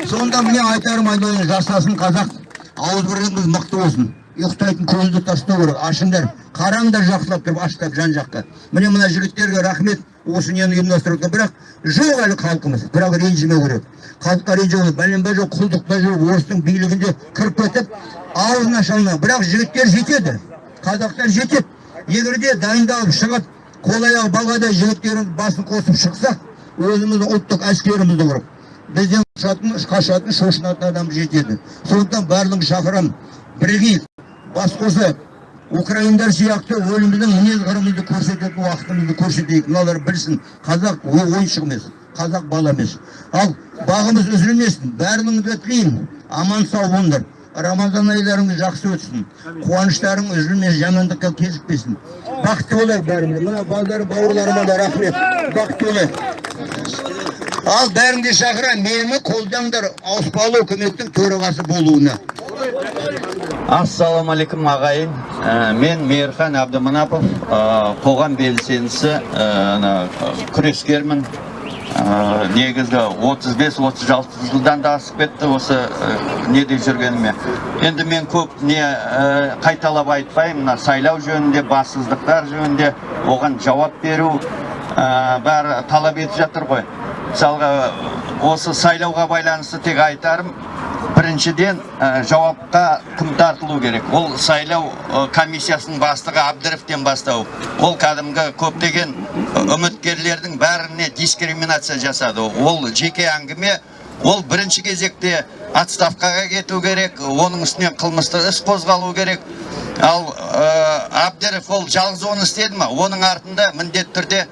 сонда міне айтарым айналайын жасасын қазақ ауызбіршілігіміз мықты болсын ұйықтайтын көзді тастау керек. Ашыңдар қараңдар жақсылап тұрып аштап жан жаққа. Міне мына жігіттерге рахмет осы нені ұйымдастырып бірақ жоқ әлі халқымыз бірақ ренжімеу керек. Халыққа ренжімеу бәленбай жоқ құлдықта жүріп орыстың билігінде кіріп кетіп аузын аша алмай бірақ жігіттер жетеді қазақтар жетеді. Егер де дайындалып шығып қол аяғы балғадай жігіттеріміз басын қосып шықсақ өзіміздің ұлттық әскерімізді құрып бізден қашатын шошынатын адам жетеді. Сондықтан барлығын шақырамын бірігейік бас қосып украиндар сияқты өліміздің мінез қырымызды көрсететін уақытымызды көрсетейік. Мыналар білсін қазақ ойыншық емес қазақ бала емес. Ал бағымыз үзілмесін бәріңізге тілеймін аман сау болыңдар. Рамазан айларыңыз жақсы өтсін. Қуаныштарың үзілмес жамандыққа кезікпесін. Бақытты болайық бәріміз. Мына балдар бауырларыма да рахмет. Бақытты болайық. Ал бәрін де шақырамын мені қолдаңдар ауыспалы үкіметтің төрағасы болуына. Ассалаумағалейкум ағайын. Ә, мен мейірхан әбдіманапов ә, қоғам белсендісі ә, күрескермін. Ә, негізі 35-36 жылдан да асып кетті осы ә, неде жүргеніме. Енді мен көп не қайталап айтпаймын сайлау жөнінде бассыздықтар жөнінде оған жауап беру бәрі талап етіп жатыр ғой. Мысалға осы сайлауға байланысты тек айтарым біріншіден ә, жауапқа кім тартылу керек. Ол сайлау комиссиясының бастығы әбдіровтен бастау ол кәдімгі көптеген үміткерлердің бәріне дискриминация жасады. Ол жеке әңгіме ол бірінші кезекте отставкаға кету керек оның үстінен қылмыстық іс қозғалу керек. Ал ә, әбдіров ол жалғыз оны істеді ма оның артында міндетті түрде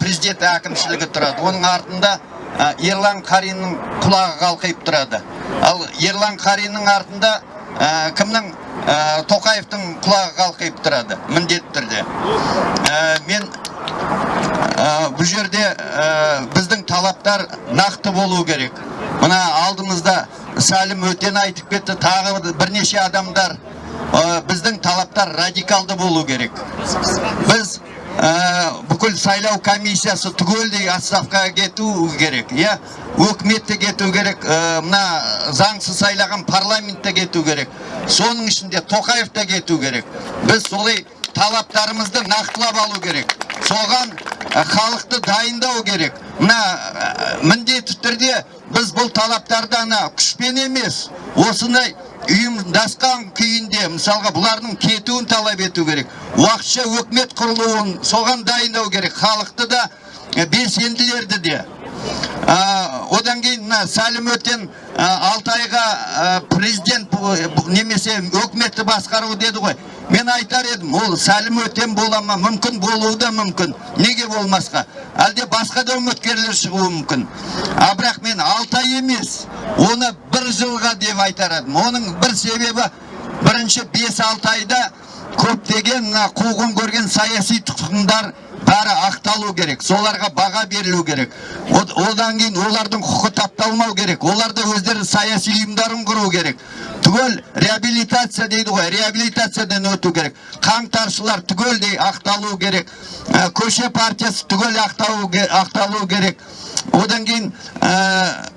президент әкімшілігі тұрады. Оның артында ә, ерлан қариннің құлағы қалқиып тұрады. Ал ерлан қариннің артында ә, кімнің ә, тоқаевтың құлағы қалқиып тұрады міндетті түрде. Ә, мен ә, бұл жерде ә, біздің талаптар нақты болу керек. Мына алдымызда сәлім өтен айтып кетті тағы бірнеше адамдар ә, біздің талаптар радикалды болу керек. Біз ә, бүкіл сайлау комиссиясы түгелдей отставкаға кету керек иә өкіметте кету керек мына заңсыз сайлаған парламентте кету керек соның ішінде тоқаев та кету керек біз солай талаптарымызды нақтылап алу керек соған халықты дайындау керек мына міндетті түрде біз бұл талаптарды ана күшпен емес осындай ұйымдасқан күйінде мысалға бұлардың кетуін талап ету керек. Уақытша өкімет құрылуын соған дайындау керек. Халықты да белсенділерді де. Одан кейін мына сәлім өтен ә, алты айға президент немесе өкіметті басқару деді ғой. Мен айтар едім ол сәлім өтен бола ма? Мүмкін болуы да мүмкін. Неге болмасқа? Әлде басқа да үміткерлер шығуы мүмкін. А бірақ мен алты ай емес оны бір жылға деп айтар едім. Оның бір себебі бірінші бес алты айда көптеген мына қуғын көрген саяси тұтқындар бәрі ақталу керек соларға баға берілу керек. Од- одан кейін олардың құқы тапталмау керек олар да өздері саяси ұйымдарын құру керек. Түгел реабилитация дейді ғой реабилитациядан өту керек. Қаңтаршылар түгелдей ақталу керек. Ә, көше партиясы түгел ақталу ақталу керек. Одан кейін ә,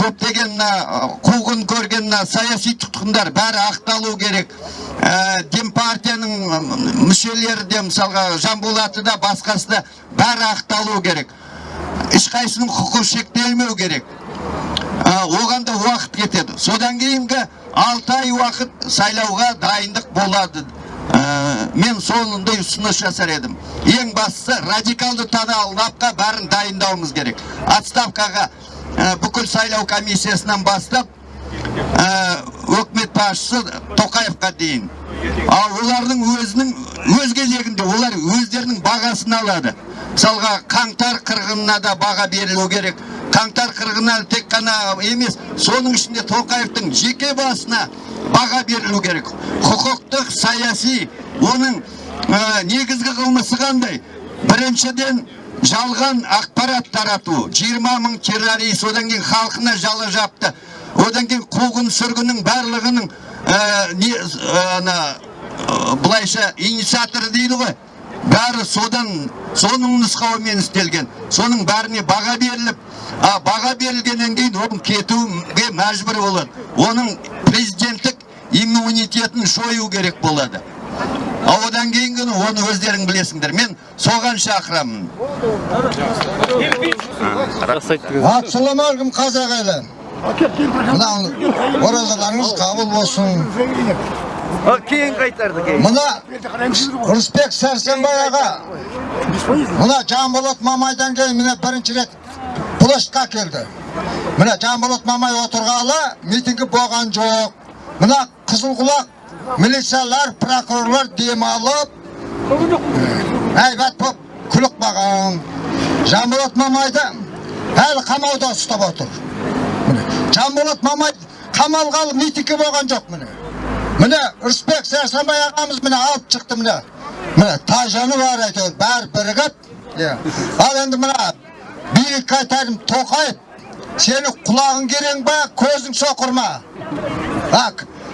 көптеген мына қуғын көрген мына саяси тұтқындар бәрі ақталу керек. Ә, демпартияның мүшелері де мысалға жанболаты да басқасы да бәрі ақталу керек. Ешқайсының құқы шектелмеу керек. Ә, оған да уақыт кетеді. Содан кейінгі алты ай уақыт сайлауға дайындық болады. Ә, мен сондай ұсыныс жасар едім. Ең бастысы радикалды танапқа бәрін дайындауымыз керек. Отставкаға бүкіл сайлау комиссиясынан бастап ә, өкімет басшысы тоқаевқа дейін. Ал олардың өзінің өз кезегінде олар өздерінің бағасын алады. Мысалға қаңтар қырғынына да баға берілу керек. Қаңтар қырғынына тек қана емес соның ішінде тоқаевтың жеке басына баға берілу керек. Құқықтық саяси оның ә, негізгі қылмысы қандай? Біріншіден жалған ақпарат тарату. 20 мың террорист одан кейін халқына жала жапты. Одан кейін қуғын сүргіннің барлығының ә, не ана ә, былайша инициаторы дейді ғой. Бәрі содан соның нұсқауымен істелген. Соның бәріне баға беріліп а баға берілгеннен кейін ол кетуге мәжбүр болады. Оның президенттік иммунитетін жою керек болады. А одан кейінгі оны өздерің білесіңдер. Мен соған шақырамын. Ассалаумағалейкум қазақ елі. Мына оразаларыңыз қабыл болсын. Кейін қайтарды кейін. Мына рысбек сәрсенбай аға. Мына жанболат мамайдан кейін міне бірінші рет площадьқа келді. Міне жанболат мамай отырғалы митингі болған жоқ. Мына қызылқұлақ милициялар прокурорлар демалып әйбат болып күлік баған жанболат мамайды әлі қамауда ұстап отыр міне жанболат мамай қамалғалы митингі болған жоқ міне міне рысбек сәрсенбай ағамыз міне алып шықты міне міне тайжаны бар әйтеуір бәрі бірігіп ал енді мына билікке айтарым тоқаев сені құлағың керең ба көзің соқыр ма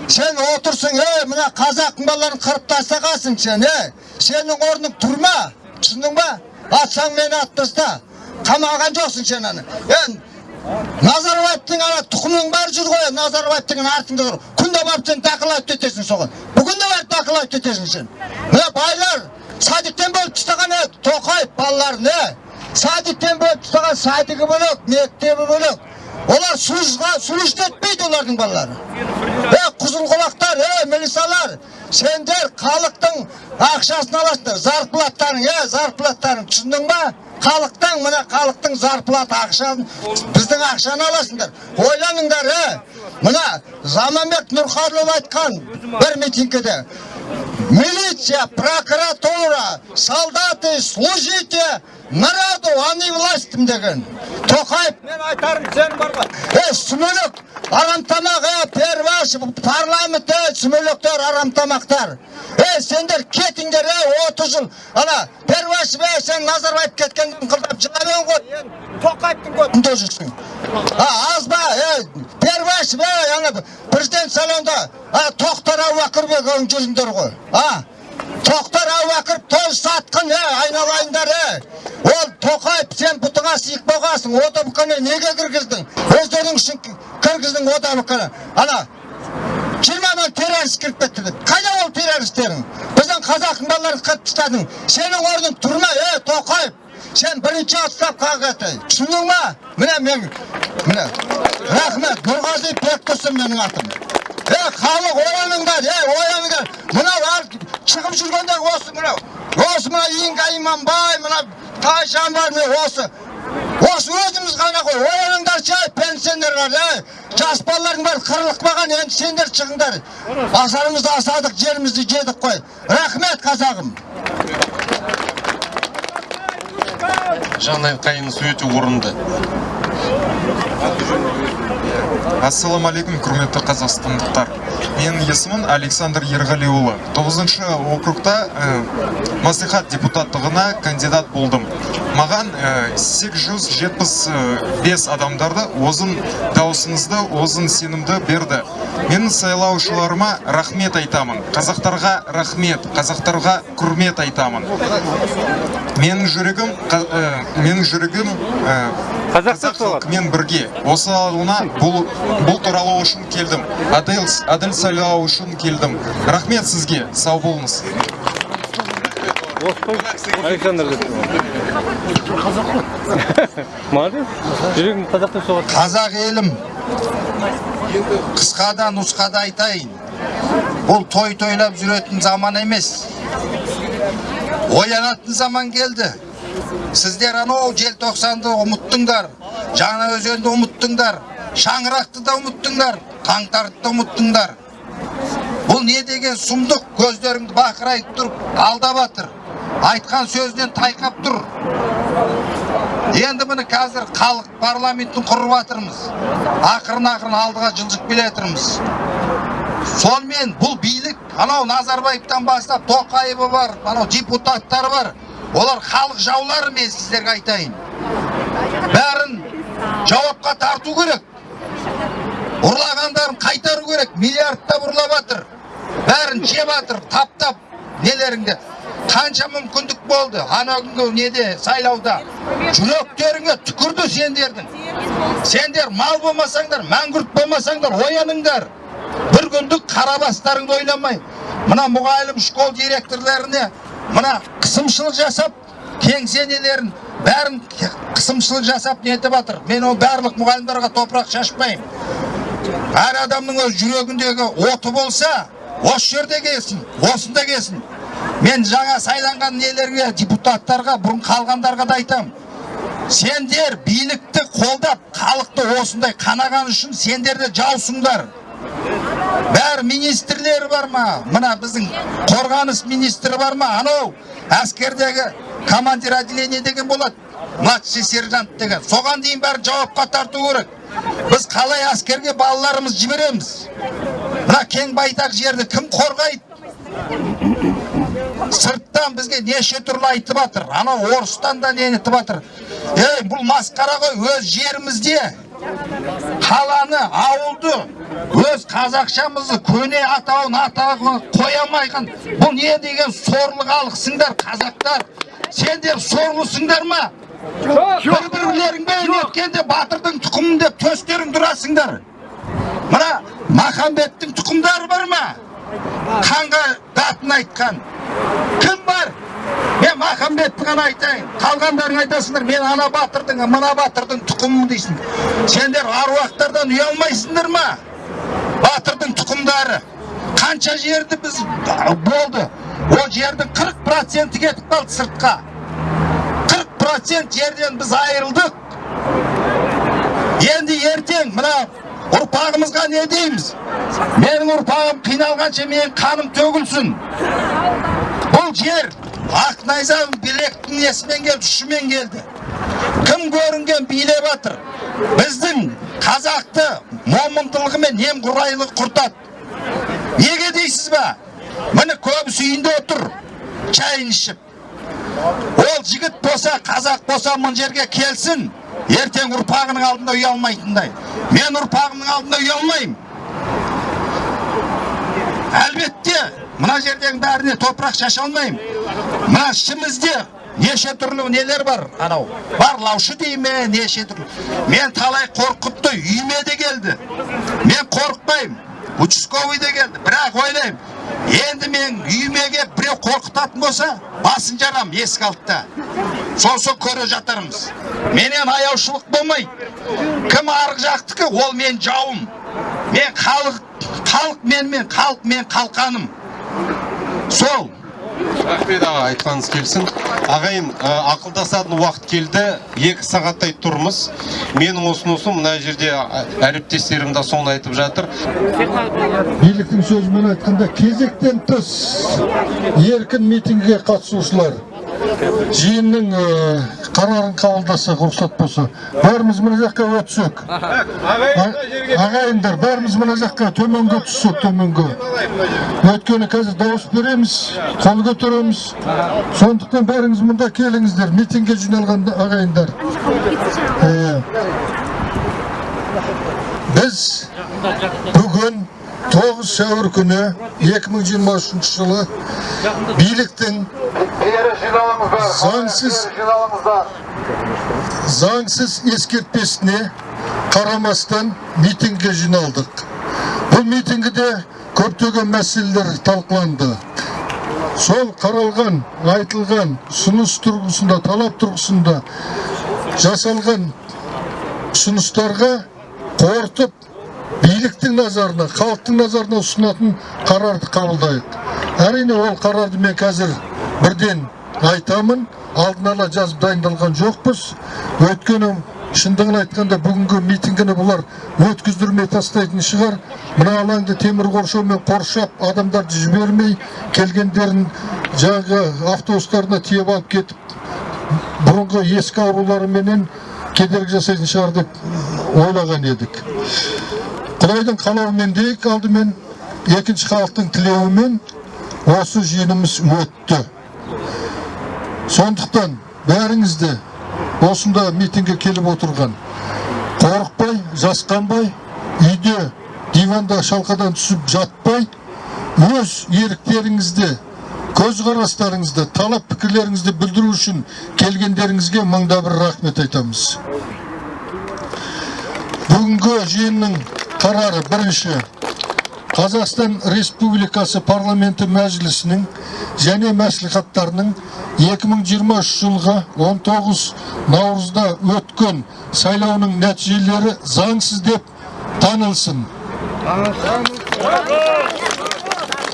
сен отырсың ей мына қазақтың балаларын қырып тастағансың сен ей сенің орның түрма түсіндің ба атсаң мені атып таста қамаған жоқсың сен аны енді назарбаевтың ана тұқымың бәрі жүр ғой назарбаевтың артында тұр күнде барып сен дақылап кетесің соған бүгін де барып дақылап кетесің сен мына байлар садиктен бөліп тастаған тоқаев балаларын садиктен бөліп тастаған садигі бөлек мектебі бөлек олар сужға суж етпейді олардың балалары. Е құзылқұлақтар е милициялар сендер халықтың ақшасын аласыңдар зарплаттарың е зарплаттарың түсіндің ба? Халықтың мына халықтың зарплата ақшасын біздің ақшаны аласыңдар ойланыңдар е мына заманбек нұрқаділов айтқан бір митингіде милиция прокуратура солдаты служите народу а не властям деген. Тоқаев мен айтарым сен бар ғой. Е сүмелек арамтамақ е перваш парламент е сүмелектер арамтамақтар е сендер кетіңдер е отыз жыл. Ана перваш бе сен назарбаев кеткенде ыңқылдап жыламын ғой. Тоқаевтың көтінде жүрсің. А аз ба е перваш бе ана президент сайлауында ана тоқтар әубәкірбек жүріңдер ғой. А? Тоқтар әубәкіров той сатқын е айналайындар ол тоқаев сен бұтыңа сиық болғансың одбкны неге кіргіздің? Өздерің үшін кіргіздің одбкны ана жиырма мың террорист кіріп кетті деп. Қайда ол террористтерің біздің қазақтың балаларын қырып тастадың. Сенің орның тұрма е тоқаев сен бірінші отставкаға кет түсіндің ба? Міне мен міне. Рахмет бектұрсын менің атым. Е халық ояныңдар е ояныңдар мынау шығып жүргенде осы мынау осы мына инга иманбай мына тайжан бар міне осы осы өзіміз ғана ғой ояныңдаршы ей пенсионерлар ей жас балалардың бәрі қырылып қалған енді сендер шығыңдар асарымызды асадық жерімізді жедік қой рахмет қазағым жанай қайынысы өте орынды. Ассалаумағалейкум құрметті қазақстандықтар. Менің есімім александр ерғалиұлы. 9 округта ә, мәслихат депутаттығына кандидат болдым. Маған ә, 875 адамдарды озын даусыңызды озын сенімді берді. Менің сайлаушыларыма рахмет айтамын. Қазақтарға рахмет қазақтарға құрмет айтамын. Менің жүрегім менің жүрегім қазақ халқымен бірге осы ауылына бұл бұл туралы үшін келдім. Әділ әділ сайлау үшін келдім. Рахмет сізге. Сау болыңыз. Александр молодец. Жүрегің қазақ деп соғады. Қазақ елім. Қысқада нұсқада айтайын. Бұл той тойлап жүретін заман емес. Оянатын заман келді. Сіздер анау желтоқсанды ұмыттыңдар жаңа өзенді ұмыттыңдар шаңырақты да ұмыттыңдар қаңтарды да ұмыттыңдар. Бұл не деген сұмдық? Көздеріңді бақырайып тұрып алдап жатыр айтқан сөзінен тайқап тұр. Енді міне қазір халық парламентін құрып жатырмыз ақырын ақырын алдыға жылжып келе жатырмыз. Сонымен бұл билік анау назарбаевтан бастап тоқаевы бар анау депутаттары бар. Олар халық жаулары мен сіздерге айтайын. Бәрін жауапқа тарту керек. Ұрлағандарын қайтару керек. Миллиардтап ұрлап жатыр бәрін жеп жатыр таптап. Нелеріңді? Қанша мүмкіндік болды? Ана күнгі неде? Сайлауда. Жүректеріңе түкірді сендердің. Сендер мал болмасаңдар мәңгүрт болмасаңдар ояныңдар. Бір күндік қара бастарыңды ойламай. Мына мұғалім школ директорларына мына қысымшылық жасап кеңсенелерін бәрін қысымшылық жасап нетіп жатыр мен ол барлық мұғалімдарға топырақ шашпаймын. Әр адамның өз жүрегіндегі оты болса осы жерде келсін осында келсін. Мен жаңа сайланған нелерге депутаттарға бұрын қалғандарға да айтамын. Сендер билікті қолдап халықты осындай қанаған үшін сендер де жаусыңдар. Бәрі министрлері бар ма? Мына біздің қорғаныс министрі бар ма? Анау әскердегі командир отделение деген болады. Младший сержант деген. Соған дейін бәрін жауапқа тарту керек. Біз қалай әскерге балаларымыз жібереміз? Мына кең байтақ жерді кім қорғайды? Сырттан бізге неше түрлі айтып жатыр анау орыстан да не етіп жатыр ей бұл масқара ғой өз жерімізде. Қаланы ауылды өз қазақшамызды көне атауын атауын қоя алмайған бұл не деген сорлы халықсыңдар қазақтар? Сендер сорлысыңдар ма? Бір бірлеріңмен неткенде батырдың тұқымын деп төстерің тұрасыңдар. Мына махамбеттің тұқымдары бар ма? Қанға датын айтқан. Кім бар? Мен махамбетті ғана айтайын. Қалғандарың айтасыңдар мен ана батырдың мына батырдың тұқымымын дейсің. Сендер аруақтардан ұялмайсыңдар ма? Батырдың тұқымдары. Қанша жерді біз болды. Ол жердің 40 проценті кетіп қалды сыртқа. 40 процент жерден біз айырылдық. Енді ертең мына ұрпағымызға не дейміз? Менің ұрпағым қиналғанша менің қаным төгілсін. Бұл жер ақ найзаның білектің несімен келді ұшымен келді кім көрінген билеп жатыр біздің қазақты момындылығы мен немқұрайлығы құртады неге дейсіз ба міне көбісі үйінде отыр шайын ішіп ол жігіт болса қазақ болса мына жерге келсін ертең ұрпағының алдында ұялмайтындай мен ұрпағымның алдында ұялмаймын әлбетте мына жердегі бәріне топырақ шаша алмаймын. Мына ішімізде неше түрлі нелер бар анау. Барлаушы дей ме неше түрлі. Мен талай қорқытты үйіме де келді. Мен қорықпаймын участковый де келді. Бірақ ойлаймын енді мен үйіме келіп біреу қорқытатын болса басын жарам есік алдында сосын көре жатармыз менен аяушылық болмайды. Кім арғы жақтікі ол мен жауым. Мен халық халық менімен халық мен қалқаным. Сол. Рахмет аға айтқаныңыз келсін. Ағайын ә, ақылдасатын уақыт келді. Екі сағаттай тұрмыз. Менің ұсынысым мына жерде әріптестерім де соны айтып жатыр. Биліктің сөзімен айтқанда кезектен тыс еркін митингіге қатысушылар жиынның қарарын қабылдасақ рұқсат болса бәріміз мына жаққа өтсек. Ағайындар бәріміз мына жаққа төменге түссек төменге. Өйткені қазір дауыс береміз қол көтереміз. Сондықтан бәріңіз мұнда келіңіздер митингке жиналған ағайындар. Біз бүгін 9 сәуір күні 2023 жылы биліктің заңсыз заңсыз ескертпесіне қарамастан митингке жиналдық. Бұл митингіде көптеген мәселелер талқыланды. Сол қаралған айтылған ұсыныс тұрғысында талап тұрғысында жасалған ұсыныстарға қорытып биліктің назарына халықтың назарына ұсынатын қарарды қабылдайық. Әрине ол қарарды мен қазір бірден айтамын алдын ала жазып дайындалған жоқпыз. Өйткені шындығын айтқанда бүгінгі митингіні бұлар өткіздірмей тастайтын шығар. Мына алаңды темір қоршаумен қоршап адамдарды жібермей келгендерін жаңағы автобустарына тиеп алып кетіп бұрынғы ескі ауруларыменен кедергі жасайтын шығар деп ойлаған едік. Құдайдың қалауымен дейік алдымен екінші халықтың тілеуімен осы жиынымыз өтті. Сондықтан бәріңізді осында митингге келіп отырған қорықпай жасқанбай үйде диванда шалқадан түсіп жатпай өз еріктеріңізді көзқарастарыңызды талап пікірлеріңізді білдіру үшін келгендеріңізге мыңда бір рахмет айтамыз. Бүгінгі жиынның қарары бірінші Қазақстан Республикасы парламенті мәжілісінің және мәслихаттарының 2023 жылғы 19 наурызда өткен сайлауының нәтижелері заңсыз деп танылсын.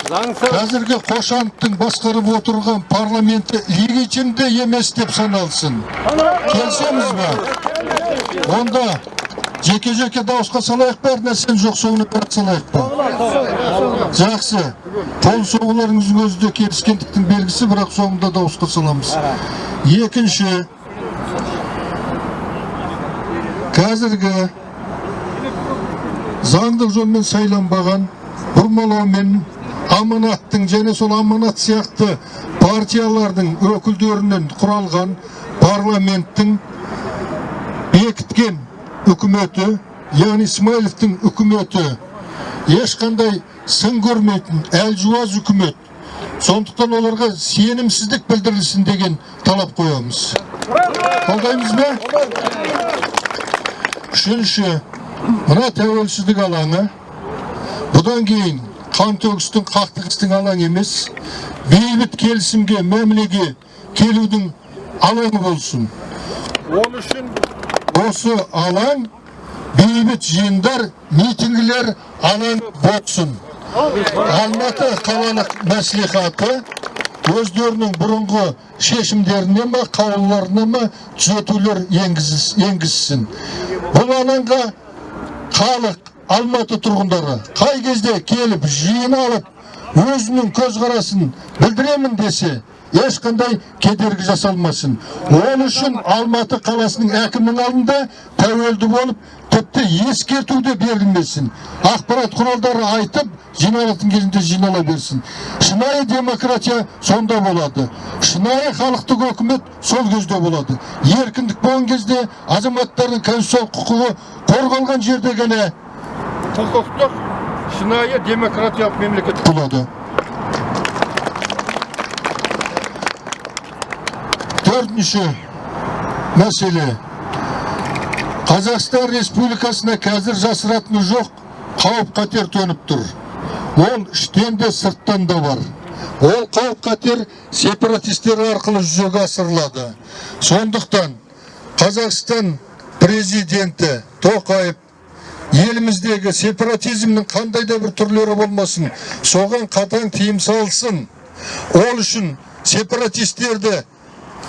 Қазіргі қошановтың басқарып отырған парламенті легитимді емес деп саналсын. Келісеміз ба? Онда жеке-жеке дауысқа салайық па, әр жоқ соңына бәрі салайық па? Жақсы. Қол соғуларыңыздың өзі де келіскендіктің белгісі, бірақ соңында дауысқа саламыз. Екінші, қазіргі заңдық жолмен сайланбаған бұрмалаумен аманаттың және сол аманат сияқты партиялардың өкілдерінен құралған парламенттің бекіткен үкіметі яғни смайыловтың үкіметі ешқандай сын көрмейтін әлжуаз үкімет. Сондықтан оларға сенімсіздік білдірілсін деген талап қоямыз. Қолдаймыз ба? Үшінші мына тәуелсіздік алаңы. Бұдан кейін қантөгістің қақтығыстың алаңы емес. Бейбіт келісімге мәмілеге келудің алаңы болсын. Ол үшін осы алаң бейбіт жиындар митингілер алаңы болсын. Алматы қалалық мәслихаты өздерінің бұрынғы шешімдеріне ма қаулыларына ма түзетулер енгізсін. Бұл алаңға халық алматы тұрғындары қай кезде келіп жиналып өзінің көзқарасын білдіремін десе ешқандай кедергі жасалмасын. Ол үшін алматы қаласының әкімінің алдында тәуелді болып тіпті ескерту де берілмесін. Ақпарат құралдары айтып жиналатын кезінде жинала берсін. Шынайы демократия сонда болады. Шынайы халықтық өкімет сол кезде болады. Еркіндік болған кезде азаматтардың конституциялық құқығы қорғалған жерде ғана құқықтық шынайы демократиялық мемлекет болады. Төртінші мәселе қазақстан республикасына қазір жасыратыны жоқ қауіп қатер төніп тұр ол іштен де сырттан да бар ол қауіп қатер сепаратистер арқылы жүзеге асырылады сондықтан қазақстан президенті тоқаев еліміздегі сепаратизмнің қандай да бір түрлері болмасын соған қатаң тыйым салсын ол үшін сепаратистерді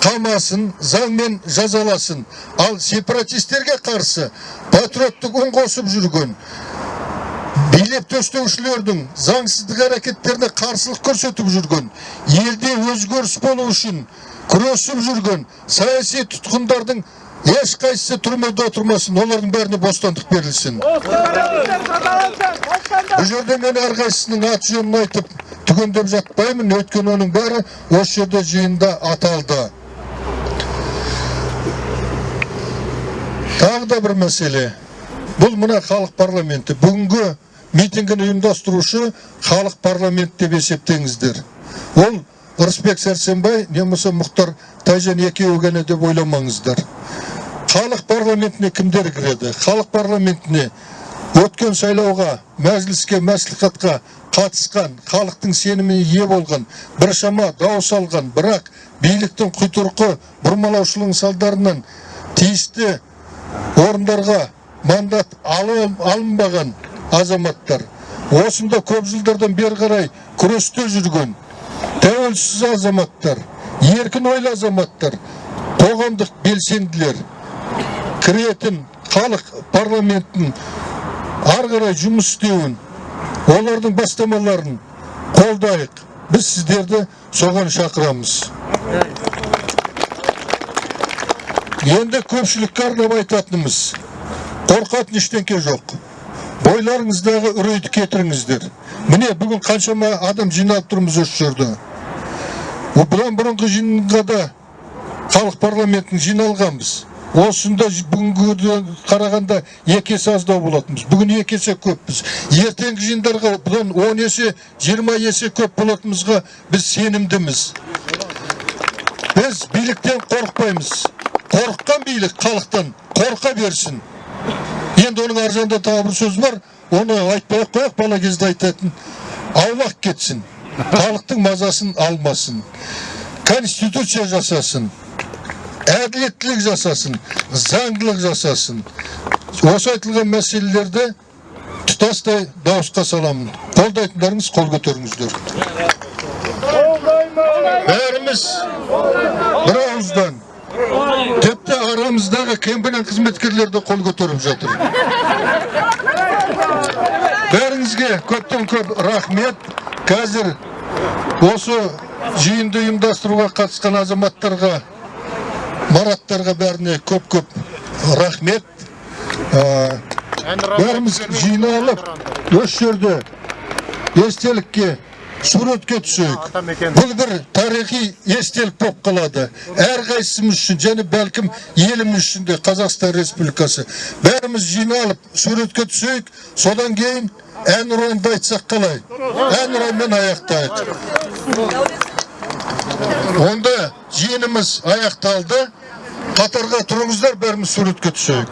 қамасын заңмен жазаласын ал сепаратистерге қарсы патриоттық үн қосып жүрген билеп төстеушілердің заңсыздық әрекеттеріне қарсылық көрсетіп жүрген елде өзгеріс болу үшін күресіп жүрген саяси тұтқындардың ешқайсысы түрмеде отырмасын олардың бәріне бостандық берілсін бұл жерде мен әрқайсысының аты жөнін айтып түгендеп жатпаймын өйткені оның бәрі осы жерде жиында аталды тағы да бір мәселе. Бұл мына халық парламенті бүгінгі митингіні ұйымдастырушы халық парламенті деп есептеңіздер. Ол ырысбек сәрсенбай не болмаса мұхтар тайжан екеуі ғана деп ойламаңыздар. Халық парламентіне кімдер кіреді? Халық парламентіне өткен сайлауға мәжіліске мәслихатқа қатысқан халықтың сеніміне ие болған біршама дауыс алған бірақ биліктің құйтырқы бұрмалаушылығының салдарынан тиісті орындарға мандат алынбаған азаматтар. Осында көп жылдардан бері қарай күресте жүрген тәуелсіз азаматтар еркін ойлы азаматтар қоғамдық белсенділер кіретін халық парламентінің ары қарай жұмыс істеуін олардың бастамаларын қолдайық. Біз сіздерді соған шақырамыз. Енді көпшілікке арнап айтатынымыз қорқатын ештеңке жоқ бойларыңыздағы үрейді кетіріңіздер міне бүгін қаншама адам жиналып тұрмыз осы жерде бұдан бұрынғы жиынға да халық парламентін жиналғанбыз осында бүгінгі қарағанда екі есе аздау болатынбыз бүгін екі есе көппіз ертеңгі жиындарға бұдан он есе жиырма есе көп болатынымызға біз сенімдіміз біз биліктен қорықпаймыз қорыққан билік халықтан қорқа берсін енді оның ар жағында тағы бір сөз бар оны айтпай ақ қояйық бала кезде айтатын аулақ кетсін халықтың мазасын алмасын конституция жасасын әділеттілік жасасын заңдылық жасасын осы айтылған мәселелерді тұтастай дауысқа саламын қолдайтындарыңыз қол көтеріңіздер бәріміз бір ауыздан тіпті арамыздағы кембінен қызметкерлер де қол көтеріп жатыр. Бәріңізге көптен көп рахмет қазір осы жиынды ұйымдастыруға қатысқан азаматтарға мараттарға бәріне көп көп рахмет. Ә, бәріміз жиналып осы жерде естелікке суретке түсейік бұл бір тарихи естелік болып қалады әрқайсымыз үшін және бәлкім еліміз үшін де қазақстан республикасы бәріміз жиналып суретке түсейік содан кейін әнұранды айтсақ қалай әнұранмен аяқтайық онда жиынымыз аяқталды қатарға тұрыңыздар бәріміз суретке түсейік